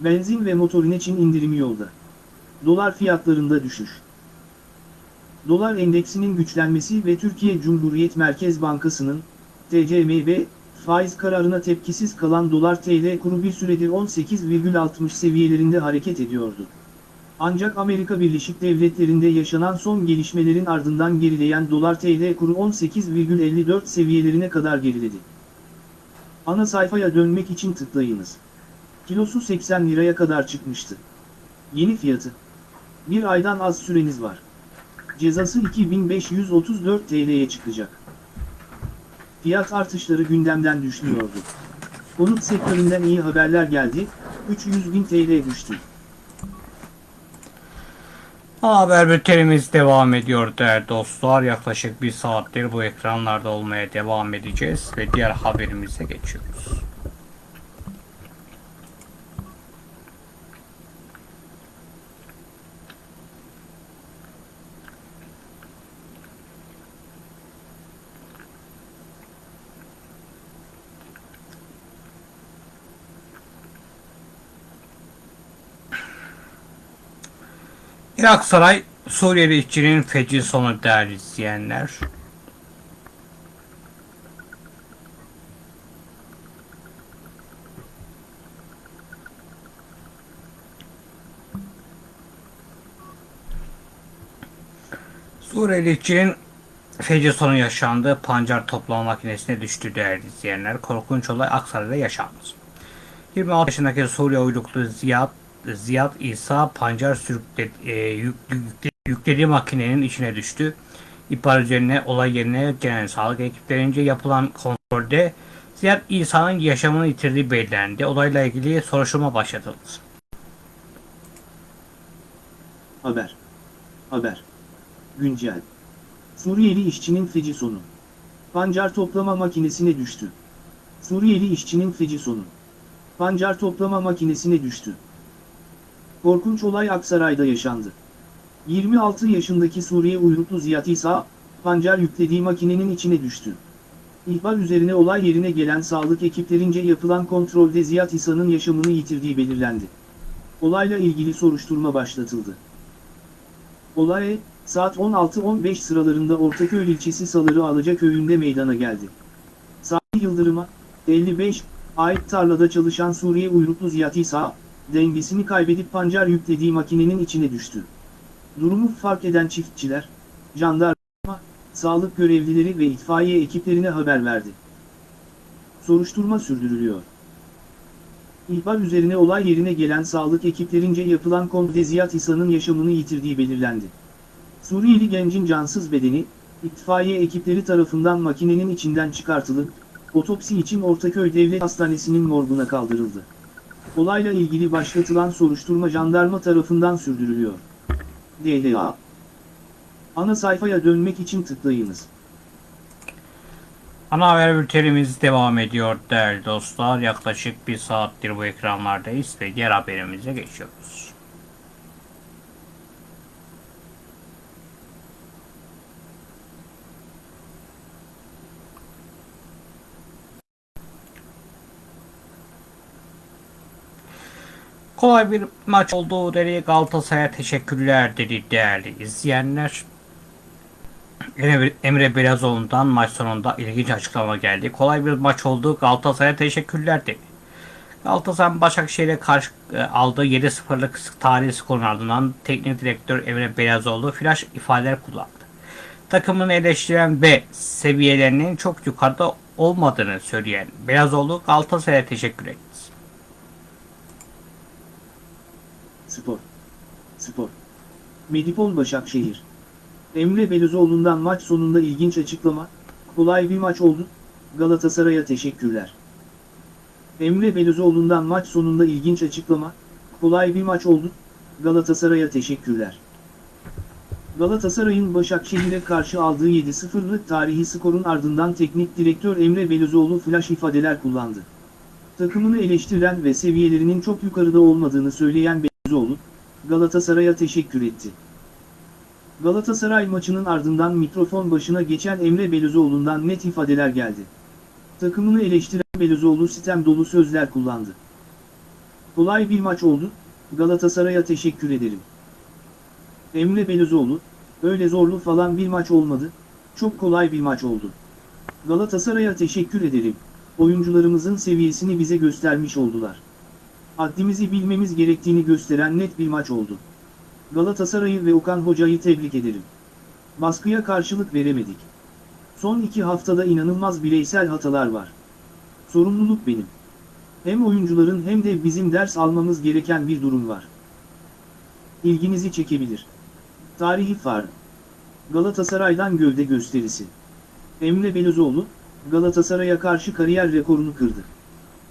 Benzin ve motorin için indirimi yolda. Dolar fiyatlarında düşüş. Dolar endeksinin güçlenmesi ve Türkiye Cumhuriyet Merkez Bankası'nın TCMB faiz kararına tepkisiz kalan dolar TL kuru bir süredir 18,60 seviyelerinde hareket ediyordu. Ancak Amerika Birleşik Devletleri'nde yaşanan son gelişmelerin ardından gerileyen dolar TL kuru 18,54 seviyelerine kadar geriledi. Ana sayfaya dönmek için tıklayınız. Kilosu 80 liraya kadar çıkmıştı. Yeni fiyatı. Bir aydan az süreniz var. Cezası 2534 TL'ye çıkacak. Fiyat artışları gündemden düşmüyordu. Konut sektöründen iyi haberler geldi, 300 bin TL düştü. Haber bültenimiz devam ediyor değerli dostlar. Yaklaşık bir saattir bu ekranlarda olmaya devam edeceğiz ve diğer haberimize geçiyoruz. Irak Suriyeli işçinin feci sonu değerli izleyenler. Suriyeli işçinin feci sonu yaşandı. Pancar toplama makinesine düştü değerli izleyenler. Korkunç olay Aksaray'da yaşandı. 26 yaşındaki Suriye uyruklu Ziyad Ziyad İsa pancar sürükle, e, yük- yükle- yüklediği makinenin içine düştü. İhbar üzerine olay yerine gelen sağlık ekiplerince yapılan kontrolde Ziyad İsa'nın yaşamını yitirdiği belirlendi. Olayla ilgili soruşturma başlatıldı. Haber. Haber. Güncel. Suriyeli işçinin feci sonu. Pancar toplama makinesine düştü. Suriyeli işçinin feci sonu. Pancar toplama makinesine düştü. Korkunç olay Aksaray'da yaşandı. 26 yaşındaki Suriye uyruklu Ziyad İsa, pancar yüklediği makinenin içine düştü. İhbar üzerine olay yerine gelen sağlık ekiplerince yapılan kontrolde Ziyad İsa'nın yaşamını yitirdiği belirlendi. Olayla ilgili soruşturma başlatıldı. Olay, saat 16.15 sıralarında Ortaköy ilçesi Saları Alaca köyünde meydana geldi. Salih Yıldırım'a, 55, ait tarlada çalışan Suriye uyruklu Ziyad İsa, dengesini kaybedip pancar yüklediği makinenin içine düştü. Durumu fark eden çiftçiler, jandarma, sağlık görevlileri ve itfaiye ekiplerine haber verdi. Soruşturma sürdürülüyor. İhbar üzerine olay yerine gelen sağlık ekiplerince yapılan kontrolde Ziyad İsa'nın yaşamını yitirdiği belirlendi. Suriyeli gencin cansız bedeni, itfaiye ekipleri tarafından makinenin içinden çıkartılıp, otopsi için Ortaköy Devlet Hastanesi'nin morguna kaldırıldı. Olayla ilgili başlatılan soruşturma jandarma tarafından sürdürülüyor. DLA Ana sayfaya dönmek için tıklayınız. Ana haber bültenimiz devam ediyor değerli dostlar. Yaklaşık bir saattir bu ekranlardayız ve diğer haberimize geçiyoruz. Kolay bir maç olduğu dedi Galatasaray'a teşekkürler dedi değerli izleyenler. Emre, Belezoğlu'ndan maç sonunda ilginç açıklama geldi. Kolay bir maç oldu. Galatasaray'a teşekkürler dedi. Galatasaray Başakşehir'e karşı e, aldığı 7-0'lık tarihi skorun ardından teknik direktör Emre Belezoğlu flash ifadeler kullandı. Takımını eleştiren ve seviyelerinin çok yukarıda olmadığını söyleyen Belezoğlu Galatasaray'a teşekkür etti. Spor. Spor. Medipol Başakşehir. Emre Belözoğlu'ndan maç sonunda ilginç açıklama, kolay bir maç oldu, Galatasaray'a teşekkürler. Emre Belözoğlu'ndan maç sonunda ilginç açıklama, kolay bir maç oldu, Galatasaray'a teşekkürler. Galatasaray'ın Başakşehir'e karşı aldığı 7-0'lık tarihi skorun ardından teknik direktör Emre Belözoğlu flash ifadeler kullandı. Takımını eleştiren ve seviyelerinin çok yukarıda olmadığını söyleyen Belözoğlu, Galatasaray'a teşekkür etti. Galatasaray maçının ardından mikrofon başına geçen Emre Belözoğlu'ndan net ifadeler geldi. Takımını eleştiren Belözoğlu sitem dolu sözler kullandı. Kolay bir maç oldu, Galatasaray'a teşekkür ederim. Emre Belözoğlu, öyle zorlu falan bir maç olmadı, çok kolay bir maç oldu. Galatasaray'a teşekkür ederim, oyuncularımızın seviyesini bize göstermiş oldular. Haddimizi bilmemiz gerektiğini gösteren net bir maç oldu. Galatasaray'ı ve Okan Hoca'yı tebrik ederim. Baskıya karşılık veremedik. Son iki haftada inanılmaz bireysel hatalar var. Sorumluluk benim. Hem oyuncuların hem de bizim ders almamız gereken bir durum var. İlginizi çekebilir. Tarihi far. Galatasaray'dan gövde gösterisi. Emre Belözoğlu, Galatasaray'a karşı kariyer rekorunu kırdı.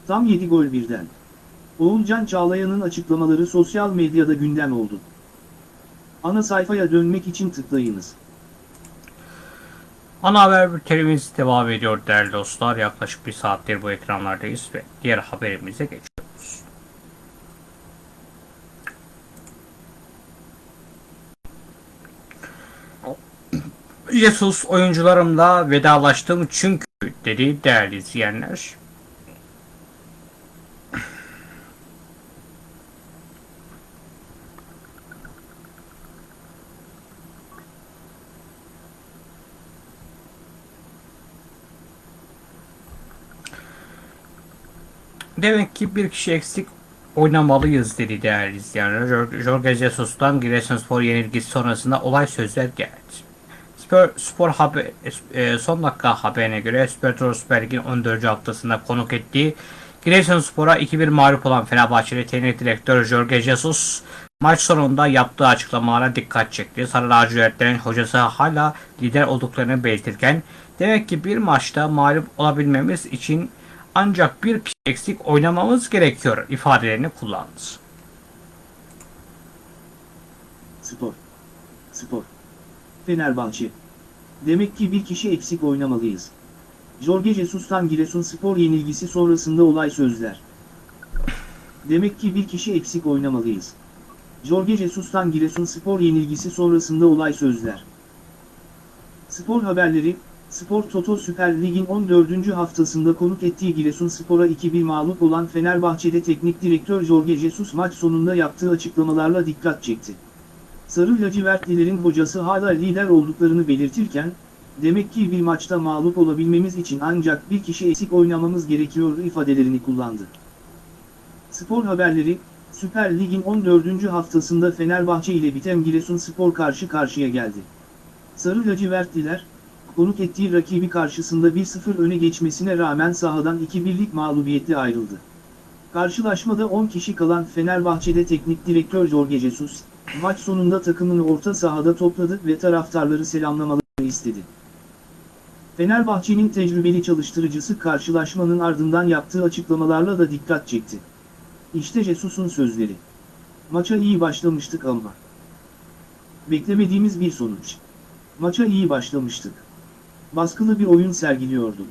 Tam 7 gol birden. Oğulcan Çağlayan'ın açıklamaları sosyal medyada gündem oldu. Ana sayfaya dönmek için tıklayınız. Ana haber bültenimiz devam ediyor değerli dostlar. Yaklaşık bir saattir bu ekranlardayız ve diğer haberimize geçiyoruz. Jesus oyuncularımla vedalaştım çünkü dedi değerli izleyenler. Demek ki bir kişi eksik oynamalıyız dedi değerli izleyenler. Jor- Jorge Jesus'tan Giresunspor yenilgisi sonrasında olay sözler geldi. Spor, spor haber, e, son dakika haberine göre Spor Süper Lig'in 14. haftasında konuk ettiği Giresunspor'a 2-1 mağlup olan Fenerbahçeli teknik direktör Jorge Jesus Maç sonunda yaptığı açıklamalara dikkat çekti. Sarı lacivertlerin hocası hala lider olduklarını belirtirken demek ki bir maçta mağlup olabilmemiz için ancak bir kişi eksik oynamamız gerekiyor ifadelerini kullandı. Spor. Spor. Fenerbahçe. Demek ki bir kişi eksik oynamalıyız. Jorge Jesus'tan Giresunspor yenilgisi sonrasında olay sözler. Demek ki bir kişi eksik oynamalıyız. Jorge Jesus'tan Giresunspor yenilgisi sonrasında olay sözler. Spor haberleri, Spor Toto Süper Lig'in 14. haftasında konuk ettiği Giresunspor'a 2-1 mağlup olan Fenerbahçe'de teknik direktör Jorge Jesus maç sonunda yaptığı açıklamalarla dikkat çekti. Sarı lacivertlilerin hocası hala lider olduklarını belirtirken, demek ki bir maçta mağlup olabilmemiz için ancak bir kişi eksik oynamamız gerekiyor ifadelerini kullandı. Spor haberleri, Süper Lig'in 14. haftasında Fenerbahçe ile biten Giresunspor karşı karşıya geldi. Sarı lacivertliler, konuk ettiği rakibi karşısında 1-0 öne geçmesine rağmen sahadan 2-1'lik mağlubiyetle ayrıldı. Karşılaşmada 10 kişi kalan Fenerbahçe'de teknik direktör Jorge Jesus, maç sonunda takımını orta sahada topladı ve taraftarları selamlamalarını istedi. Fenerbahçe'nin tecrübeli çalıştırıcısı karşılaşmanın ardından yaptığı açıklamalarla da dikkat çekti. İşte Jesus'un sözleri. Maça iyi başlamıştık ama. Beklemediğimiz bir sonuç. Maça iyi başlamıştık. Baskılı bir oyun sergiliyordum.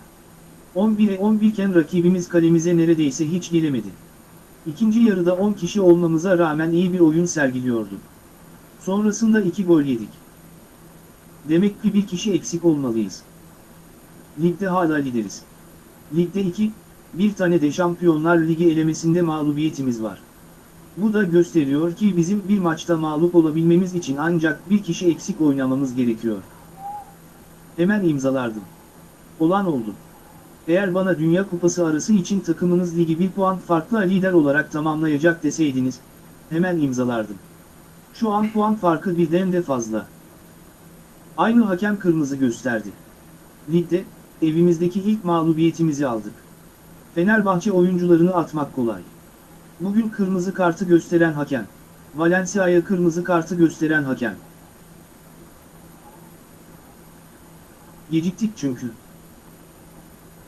11'e 11 iken rakibimiz kalemize neredeyse hiç gelemedi. İkinci yarıda 10 kişi olmamıza rağmen iyi bir oyun sergiliyordum. Sonrasında 2 gol yedik. Demek ki bir kişi eksik olmalıyız. Ligde hala lideriz. Ligde 2, bir tane de Şampiyonlar Ligi elemesinde mağlubiyetimiz var. Bu da gösteriyor ki bizim bir maçta mağlup olabilmemiz için ancak bir kişi eksik oynamamız gerekiyor. Hemen imzalardım. Olan oldu. Eğer bana Dünya Kupası arası için takımınız ligi bir puan farklı lider olarak tamamlayacak deseydiniz, hemen imzalardım. Şu an puan farkı birden de fazla. Aynı hakem kırmızı gösterdi. Ligde, evimizdeki ilk mağlubiyetimizi aldık. Fenerbahçe oyuncularını atmak kolay. Bugün kırmızı kartı gösteren hakem. Valencia'ya kırmızı kartı gösteren hakem. Geciktik çünkü.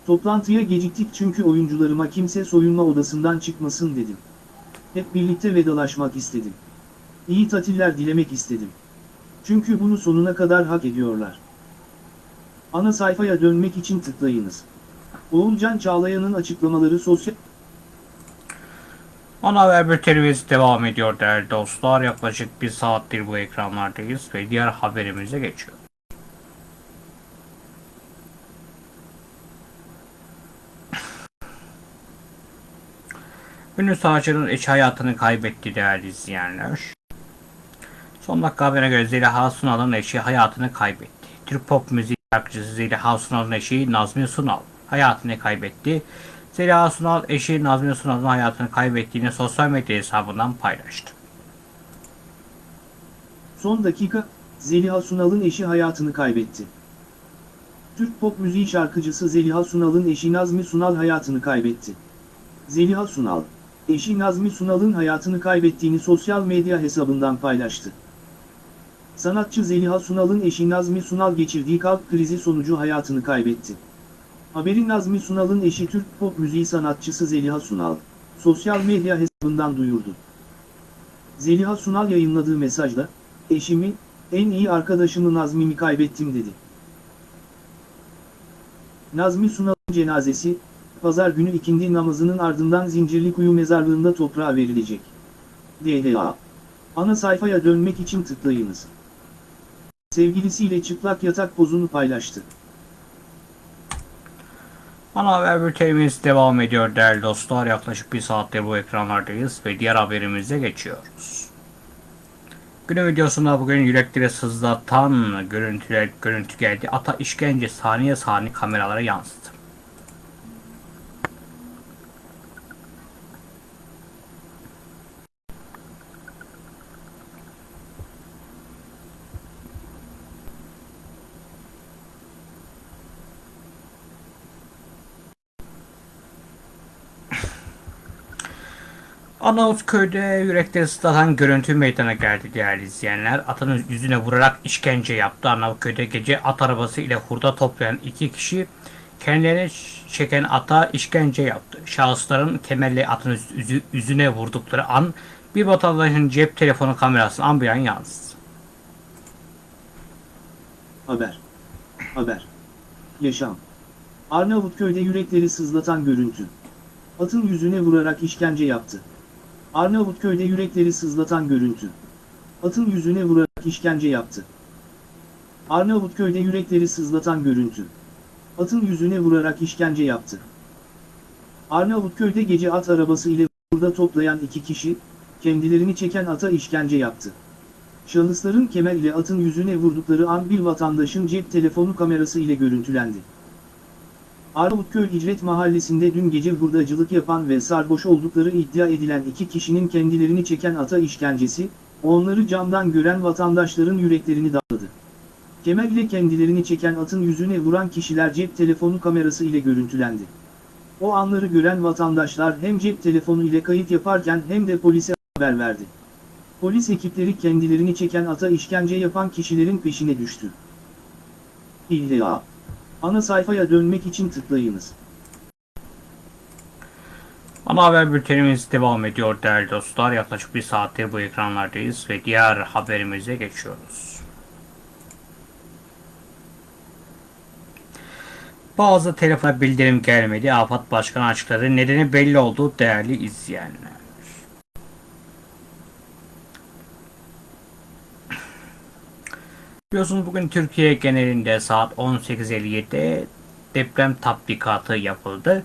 Toplantıya geciktik çünkü oyuncularıma kimse soyunma odasından çıkmasın dedim. Hep birlikte vedalaşmak istedim. İyi tatiller dilemek istedim. Çünkü bunu sonuna kadar hak ediyorlar. Ana sayfaya dönmek için tıklayınız. Oğulcan Çağlayan'ın açıklamaları sosyal... Ana haber bültenimiz devam ediyor değerli dostlar. Yaklaşık bir saattir bu ekranlardayız ve diğer haberimize geçiyor. Ünlü sanatçının eş hayatını kaybetti değerli izleyenler. Son dakika haberine göre Zeliha Sunal'ın eşi hayatını kaybetti. Türk pop müziği şarkıcısı Zeliha Sunal'ın eşi Nazmi Sunal hayatını kaybetti. Zeliha Sunal eşi Nazmi Sunal'ın hayatını kaybettiğini sosyal medya hesabından paylaştı. Son dakika, Zeliha Sunal'ın eşi hayatını kaybetti. Türk pop müziği şarkıcısı Zeliha Sunal'ın eşi Nazmi Sunal hayatını kaybetti. Zeliha Sunal, eşi Nazmi Sunal'ın hayatını kaybettiğini sosyal medya hesabından paylaştı. Sanatçı Zeliha Sunal'ın eşi Nazmi Sunal geçirdiği kalp krizi sonucu hayatını kaybetti. Haberi Nazmi Sunal'ın eşi Türk pop müziği sanatçısı Zeliha Sunal, sosyal medya hesabından duyurdu. Zeliha Sunal yayınladığı mesajda, eşimi, en iyi arkadaşımı Nazmi'mi kaybettim dedi. Nazmi Sunal'ın cenazesi, pazar günü ikindi namazının ardından Zincirlikuyu mezarlığında toprağa verilecek. DLA. Ana sayfaya dönmek için tıklayınız. Sevgilisiyle çıplak yatak pozunu paylaştı. Ana haber bültenimiz devam ediyor değerli dostlar. Yaklaşık bir saattir bu ekranlardayız ve diğer haberimize geçiyoruz. Günün videosunda bugün yürekleri sızlatan görüntüler, görüntü geldi. Ata işkence saniye saniye kameralara yansıdı. Arnavutköy'de yürekleri ıslatan görüntü meydana geldi değerli izleyenler. Atın yüzüne vurarak işkence yaptı. Arnavutköy'de gece at arabası ile hurda toplayan iki kişi kendilerini çeken ata işkence yaptı. Şahısların kemerle atın yüzü- yüzüne vurdukları an bir vatandaşın cep telefonu kamerası an bir an yansıdı. Haber. Haber. Yaşam. Arnavutköy'de yürekleri sızlatan görüntü. Atın yüzüne vurarak işkence yaptı. Arnavutköy'de yürekleri sızlatan görüntü. Atın yüzüne vurarak işkence yaptı. Arnavutköy'de yürekleri sızlatan görüntü. Atın yüzüne vurarak işkence yaptı. Arnavutköy'de gece at arabası ile burada toplayan iki kişi, kendilerini çeken ata işkence yaptı. Şahısların kemer ile atın yüzüne vurdukları an bir vatandaşın cep telefonu kamerası ile görüntülendi. Arnavutköy İcret Mahallesi'nde dün gece hurdacılık yapan ve sarhoş oldukları iddia edilen iki kişinin kendilerini çeken ata işkencesi, onları camdan gören vatandaşların yüreklerini dağladı. Kemer ile kendilerini çeken atın yüzüne vuran kişiler cep telefonu kamerası ile görüntülendi. O anları gören vatandaşlar hem cep telefonu ile kayıt yaparken hem de polise haber verdi. Polis ekipleri kendilerini çeken ata işkence yapan kişilerin peşine düştü. İlla. Ana sayfaya dönmek için tıklayınız. Ana haber bültenimiz devam ediyor değerli dostlar. Yaklaşık bir saattir bu ekranlardayız ve diğer haberimize geçiyoruz. Bazı telefona bildirim gelmedi. AFAD Başkanı açıkladı. Nedeni belli oldu değerli izleyenler. Biliyorsunuz bugün Türkiye genelinde saat 18.57'de deprem tatbikatı yapıldı.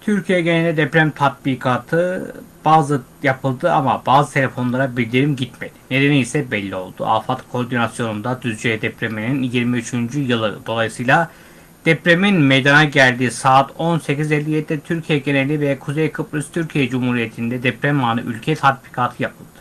Türkiye genelinde deprem tatbikatı bazı yapıldı ama bazı telefonlara bildirim gitmedi. Nedeni ise belli oldu. AFAD koordinasyonunda Düzce depreminin 23. yılı dolayısıyla depremin meydana geldiği saat 18.57'de Türkiye geneli ve Kuzey Kıbrıs Türkiye Cumhuriyeti'nde deprem anı ülke tatbikatı yapıldı.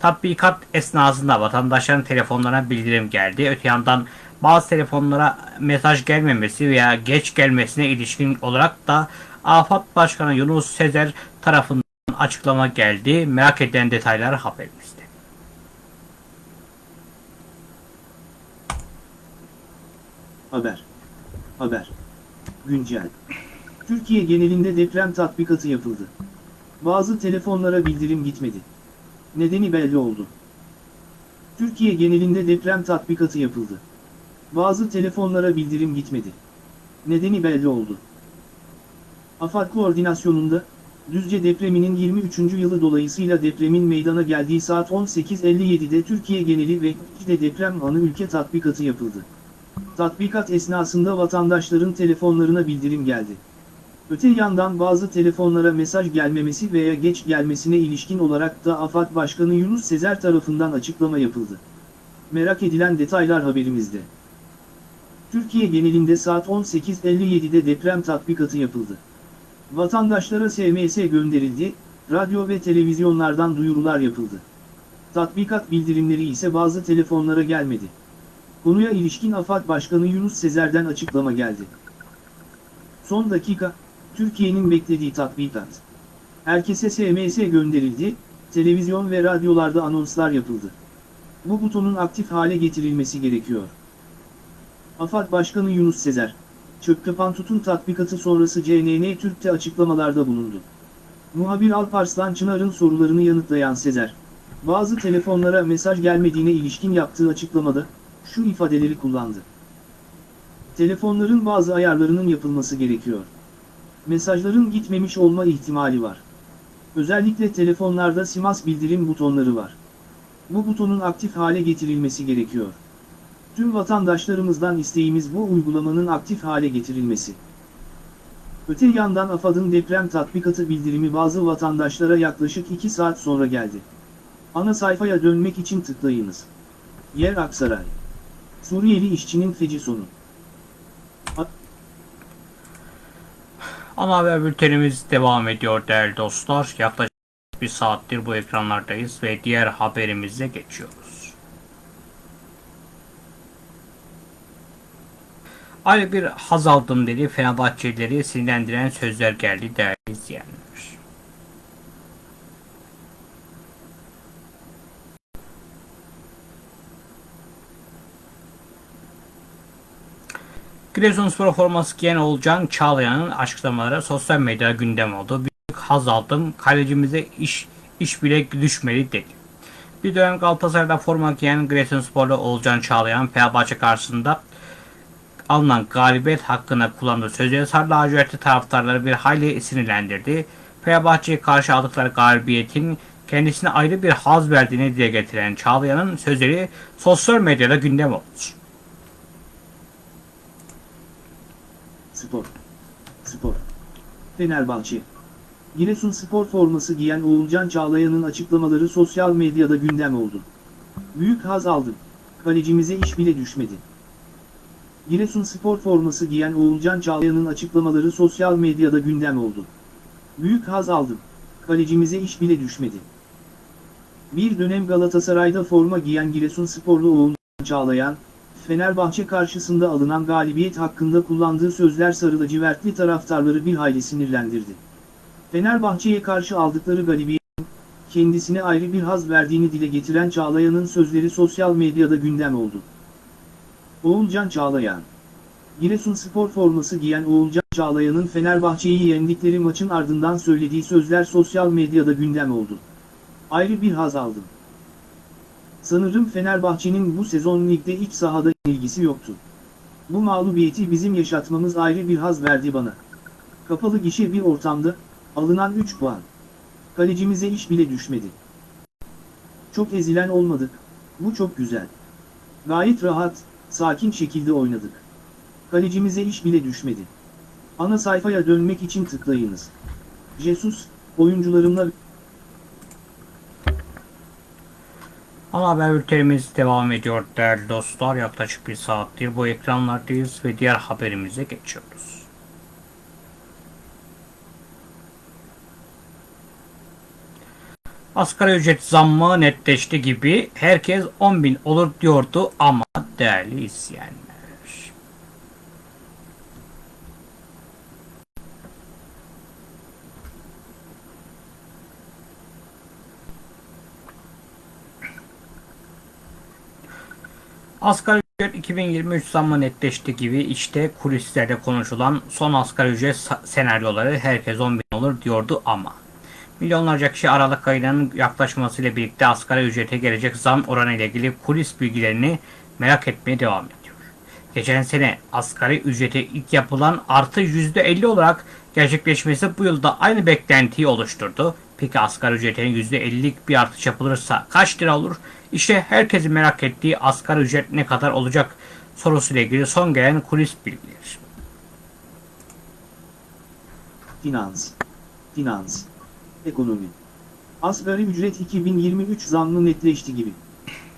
Tatbikat esnasında vatandaşların telefonlarına bildirim geldi. Öte yandan bazı telefonlara mesaj gelmemesi veya geç gelmesine ilişkin olarak da AFAD Başkanı Yunus Sezer tarafından açıklama geldi. Merak edilen detaylar haberimizde. Haber. Haber. Güncel. Türkiye genelinde deprem tatbikatı yapıldı. Bazı telefonlara bildirim gitmedi. Nedeni belli oldu. Türkiye genelinde deprem tatbikatı yapıldı. Bazı telefonlara bildirim gitmedi. Nedeni belli oldu. AFAD koordinasyonunda, Düzce depreminin 23. yılı dolayısıyla depremin meydana geldiği saat 18.57'de Türkiye geneli ve de deprem anı ülke tatbikatı yapıldı. Tatbikat esnasında vatandaşların telefonlarına bildirim geldi. Öte yandan bazı telefonlara mesaj gelmemesi veya geç gelmesine ilişkin olarak da AFAD Başkanı Yunus Sezer tarafından açıklama yapıldı. Merak edilen detaylar haberimizde. Türkiye genelinde saat 18.57'de deprem tatbikatı yapıldı. Vatandaşlara SMS gönderildi, radyo ve televizyonlardan duyurular yapıldı. Tatbikat bildirimleri ise bazı telefonlara gelmedi. Konuya ilişkin AFAD Başkanı Yunus Sezer'den açıklama geldi. Son dakika, Türkiye'nin beklediği tatbikat. Herkese SMS gönderildi, televizyon ve radyolarda anonslar yapıldı. Bu butonun aktif hale getirilmesi gerekiyor. AFAD Başkanı Yunus Sezer, Çöp Kapan Tutun tatbikatı sonrası CNN Türk'te açıklamalarda bulundu. Muhabir Alparslan Çınar'ın sorularını yanıtlayan Sezer, bazı telefonlara mesaj gelmediğine ilişkin yaptığı açıklamada, şu ifadeleri kullandı. Telefonların bazı ayarlarının yapılması gerekiyor. Mesajların gitmemiş olma ihtimali var. Özellikle telefonlarda simas bildirim butonları var. Bu butonun aktif hale getirilmesi gerekiyor. Tüm vatandaşlarımızdan isteğimiz bu uygulamanın aktif hale getirilmesi. Öte yandan AFAD'ın deprem tatbikatı bildirimi bazı vatandaşlara yaklaşık 2 saat sonra geldi. Ana sayfaya dönmek için tıklayınız. Yer Aksaray. Suriyeli işçinin feci sonu. Ana haber bültenimiz devam ediyor değerli dostlar. Yaklaşık bir saattir bu ekranlardayız ve diğer haberimize geçiyoruz. Ayrı bir haz aldım dedi Fenerbahçelileri sinirlendiren sözler geldi değerli izleyenler. Giresunspor forması giyen Oğulcan Çağlayan'ın açıklamaları sosyal medyada gündem oldu. Büyük haz aldım. Kalecimize iş iş bile düşmedi dedi. Bir dönem Galatasaray'da forma giyen Giresunsporlu Oğulcan Çağlayan Fenerbahçe karşısında alınan galibiyet hakkında kullandığı sözleri Sarı lacivertli taraftarları bir hayli sinirlendirdi. Fenerbahçe'ye karşı aldıkları galibiyetin kendisine ayrı bir haz verdiğini dile getiren Çağlayan'ın sözleri sosyal medyada gündem oldu. Spor. Spor. Fenerbahçe. Giresun spor forması giyen Oğulcan Çağlayan'ın açıklamaları sosyal medyada gündem oldu. Büyük haz aldım. Kalecimize iş bile düşmedi. Giresun spor forması giyen Oğulcan Çağlayan'ın açıklamaları sosyal medyada gündem oldu. Büyük haz aldım. Kalecimize iş bile düşmedi. Bir dönem Galatasaray'da forma giyen Giresun sporlu Oğulcan Çağlayan, Fenerbahçe karşısında alınan galibiyet hakkında kullandığı sözler sarı lacivertli taraftarları bir hayli sinirlendirdi. Fenerbahçe'ye karşı aldıkları galibiyetin kendisine ayrı bir haz verdiğini dile getiren Çağlayan'ın sözleri sosyal medyada gündem oldu. Oğulcan Çağlayan Giresun spor forması giyen Oğulcan Çağlayan'ın Fenerbahçe'yi yendikleri maçın ardından söylediği sözler sosyal medyada gündem oldu. Ayrı bir haz aldım. Sanırım Fenerbahçe'nin bu sezon ligde iç sahada ilgisi yoktu. Bu mağlubiyeti bizim yaşatmamız ayrı bir haz verdi bana. Kapalı gişe bir ortamda, alınan 3 puan. Kalecimize iş bile düşmedi. Çok ezilen olmadık, bu çok güzel. Gayet rahat, sakin şekilde oynadık. Kalecimize iş bile düşmedi. Ana sayfaya dönmek için tıklayınız. Jesus, oyuncularımla Ana haber bültenimiz devam ediyor değerli dostlar. Yaklaşık bir saattir bu ekranlardayız ve diğer haberimize geçiyoruz. Asgari ücret zammı netleşti gibi herkes 10 bin olur diyordu ama değerli izleyenler. Asgari ücret 2023 zammı netleşti gibi işte kulislerde konuşulan son asgari ücret senaryoları herkes 10 bin olur diyordu ama. Milyonlarca kişi Aralık ayının yaklaşmasıyla birlikte asgari ücrete gelecek zam oranı ile ilgili kulis bilgilerini merak etmeye devam ediyor. Geçen sene asgari ücrete ilk yapılan artı %50 olarak gerçekleşmesi bu yılda aynı beklentiyi oluşturdu. Peki asgari ücretin %50'lik bir artış yapılırsa kaç lira olur? İşte herkesin merak ettiği asgari ücret ne kadar olacak sorusuyla ilgili son gelen kulis bilgileri. Finans. Finans. Ekonomi. Asgari ücret 2023 zammı netleşti gibi.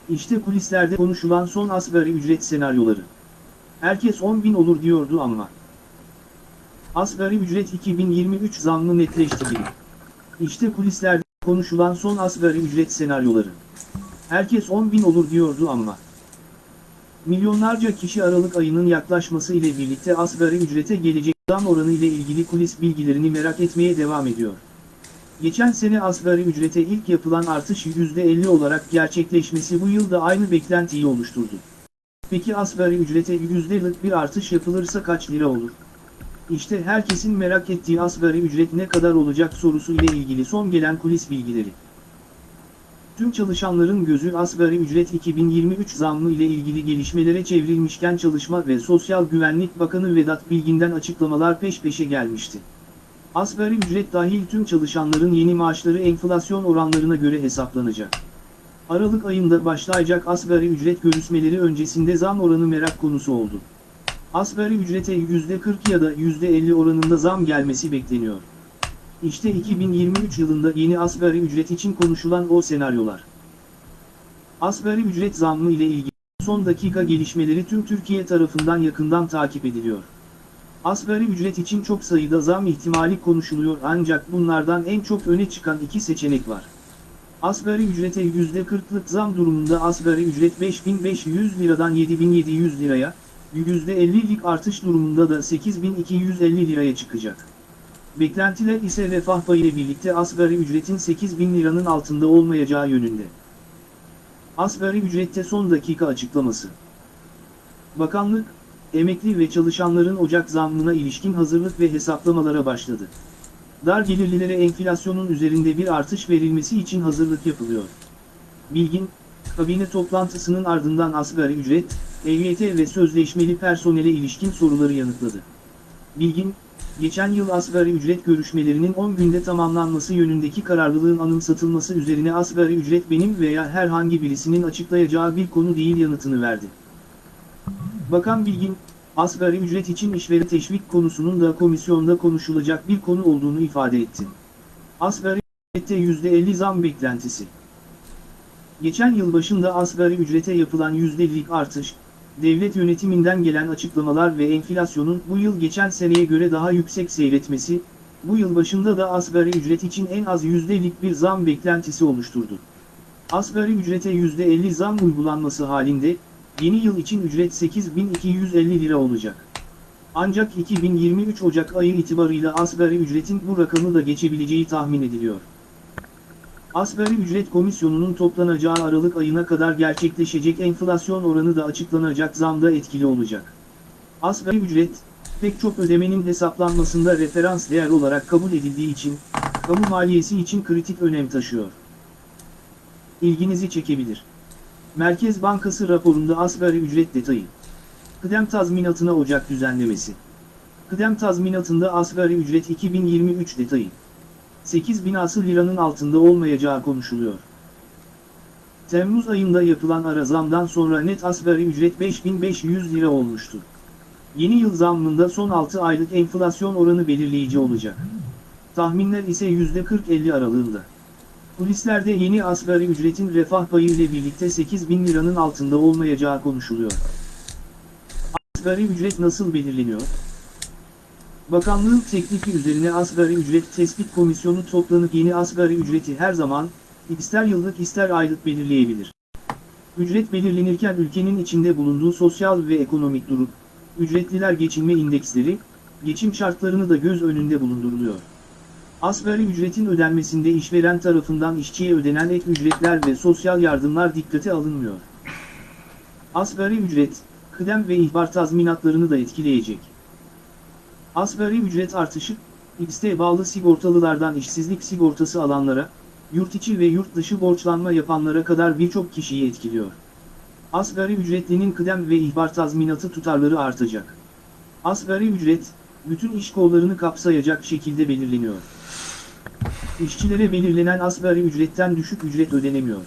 İşte kulislerde konuşulan son asgari ücret senaryoları. Herkes 10 bin olur diyordu ama. Asgari ücret 2023 zammı netleşti gibi. İşte kulislerde konuşulan son asgari ücret senaryoları. Herkes 10 bin olur diyordu ama. Milyonlarca kişi Aralık ayının yaklaşması ile birlikte asgari ücrete gelecek zam oranı ile ilgili kulis bilgilerini merak etmeye devam ediyor. Geçen sene asgari ücrete ilk yapılan artış %50 olarak gerçekleşmesi bu yılda aynı beklentiyi oluşturdu. Peki asgari ücrete %'lık bir artış yapılırsa kaç lira olur? İşte herkesin merak ettiği asgari ücret ne kadar olacak sorusu ile ilgili son gelen kulis bilgileri. Tüm çalışanların gözü asgari ücret 2023 zammı ile ilgili gelişmelere çevrilmişken Çalışma ve Sosyal Güvenlik Bakanı Vedat Bilgin'den açıklamalar peş peşe gelmişti. Asgari ücret dahil tüm çalışanların yeni maaşları enflasyon oranlarına göre hesaplanacak. Aralık ayında başlayacak asgari ücret görüşmeleri öncesinde zam oranı merak konusu oldu. Asgari ücrete %40 ya da %50 oranında zam gelmesi bekleniyor. İşte 2023 yılında yeni asgari ücret için konuşulan o senaryolar. Asgari ücret zammı ile ilgili son dakika gelişmeleri tüm Türkiye tarafından yakından takip ediliyor. Asgari ücret için çok sayıda zam ihtimali konuşuluyor ancak bunlardan en çok öne çıkan iki seçenek var. Asgari ücrete %40'lık zam durumunda asgari ücret 5500 liradan 7700 liraya, %50'lik artış durumunda da 8250 liraya çıkacak. Beklentiler ise refah payı birlikte asgari ücretin 8000 liranın altında olmayacağı yönünde. Asgari ücrette son dakika açıklaması. Bakanlık, emekli ve çalışanların Ocak zammına ilişkin hazırlık ve hesaplamalara başladı. Dar gelirlilere enflasyonun üzerinde bir artış verilmesi için hazırlık yapılıyor. Bilgin, kabine toplantısının ardından asgari ücret, EYT ve sözleşmeli personele ilişkin soruları yanıtladı. Bilgin, geçen yıl asgari ücret görüşmelerinin 10 günde tamamlanması yönündeki kararlılığın anımsatılması üzerine asgari ücret benim veya herhangi birisinin açıklayacağı bir konu değil yanıtını verdi. Bakan Bilgin, asgari ücret için işveri teşvik konusunun da komisyonda konuşulacak bir konu olduğunu ifade etti. Asgari ücrette %50 zam beklentisi. Geçen yıl başında asgari ücrete yapılan %50'lik artış, devlet yönetiminden gelen açıklamalar ve enflasyonun bu yıl geçen seneye göre daha yüksek seyretmesi, bu yıl başında da asgari ücret için en az %50'lik bir zam beklentisi oluşturdu. Asgari ücrete %50 zam uygulanması halinde, yeni yıl için ücret 8250 lira olacak. Ancak 2023 Ocak ayı itibarıyla asgari ücretin bu rakamı da geçebileceği tahmin ediliyor. Asgari ücret komisyonunun toplanacağı Aralık ayına kadar gerçekleşecek enflasyon oranı da açıklanacak zamda etkili olacak. Asgari ücret, pek çok ödemenin hesaplanmasında referans değer olarak kabul edildiği için, kamu maliyesi için kritik önem taşıyor. İlginizi çekebilir. Merkez Bankası raporunda asgari ücret detayı. Kıdem tazminatına Ocak düzenlemesi. Kıdem tazminatında asgari ücret 2023 detayı. 8 binası liranın altında olmayacağı konuşuluyor. Temmuz ayında yapılan ara zamdan sonra net asgari ücret 5500 lira olmuştu. Yeni yıl zammında son 6 aylık enflasyon oranı belirleyici olacak. Tahminler ise %40-50 aralığında. Polislerde yeni asgari ücretin refah payı ile birlikte 8 bin liranın altında olmayacağı konuşuluyor. Asgari ücret nasıl belirleniyor? Bakanlığın teklifi üzerine asgari ücret tespit komisyonu toplanıp yeni asgari ücreti her zaman, ister yıllık ister aylık belirleyebilir. Ücret belirlenirken ülkenin içinde bulunduğu sosyal ve ekonomik durum, ücretliler geçinme indeksleri, geçim şartlarını da göz önünde bulunduruluyor. Asgari ücretin ödenmesinde işveren tarafından işçiye ödenen ek ücretler ve sosyal yardımlar dikkate alınmıyor. Asgari ücret, kıdem ve ihbar tazminatlarını da etkileyecek. Asgari ücret artışı, X'te bağlı sigortalılardan işsizlik sigortası alanlara, yurt içi ve yurt dışı borçlanma yapanlara kadar birçok kişiyi etkiliyor. Asgari ücretlinin kıdem ve ihbar tazminatı tutarları artacak. Asgari ücret, bütün iş kollarını kapsayacak şekilde belirleniyor. İşçilere belirlenen asgari ücretten düşük ücret ödenemiyor.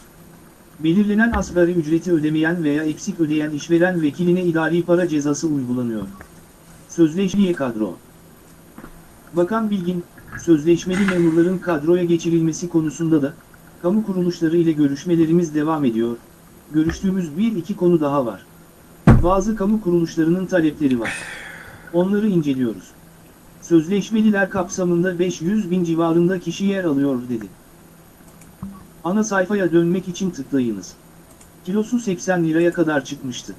Belirlenen asgari ücreti ödemeyen veya eksik ödeyen işveren vekiline idari para cezası uygulanıyor. Sözleşmeye kadro. Bakan Bilgin, sözleşmeli memurların kadroya geçirilmesi konusunda da, kamu kuruluşları ile görüşmelerimiz devam ediyor. Görüştüğümüz bir iki konu daha var. Bazı kamu kuruluşlarının talepleri var. Onları inceliyoruz. Sözleşmeliler kapsamında 500 bin civarında kişi yer alıyor dedi. Ana sayfaya dönmek için tıklayınız. Kilosu 80 liraya kadar çıkmıştı.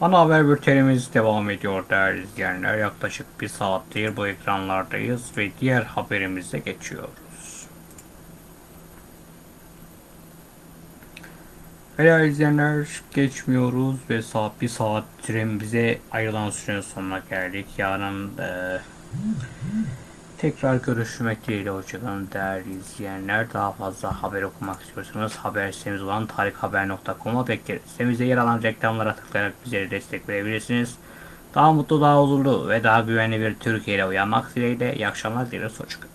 Ana haber bültenimiz devam ediyor değerli izleyenler. Yaklaşık bir saattir bu ekranlardayız ve diğer haberimize geçiyoruz. Değerli izleyenler geçmiyoruz ve saat bir saattir bize ayrılan sürenin sonuna geldik. Yarın e, tekrar görüşmek dileğiyle hoşçakalın değerli izleyenler. Daha fazla haber okumak istiyorsanız haber sitemiz olan tarikhaber.com'a bekleriz. Sitemizde yer alan reklamlara tıklayarak bizlere destek verebilirsiniz. Daha mutlu, daha huzurlu ve daha güvenli bir Türkiye ile uyanmak dileğiyle iyi akşamlar dileriz. Hoşçakalın.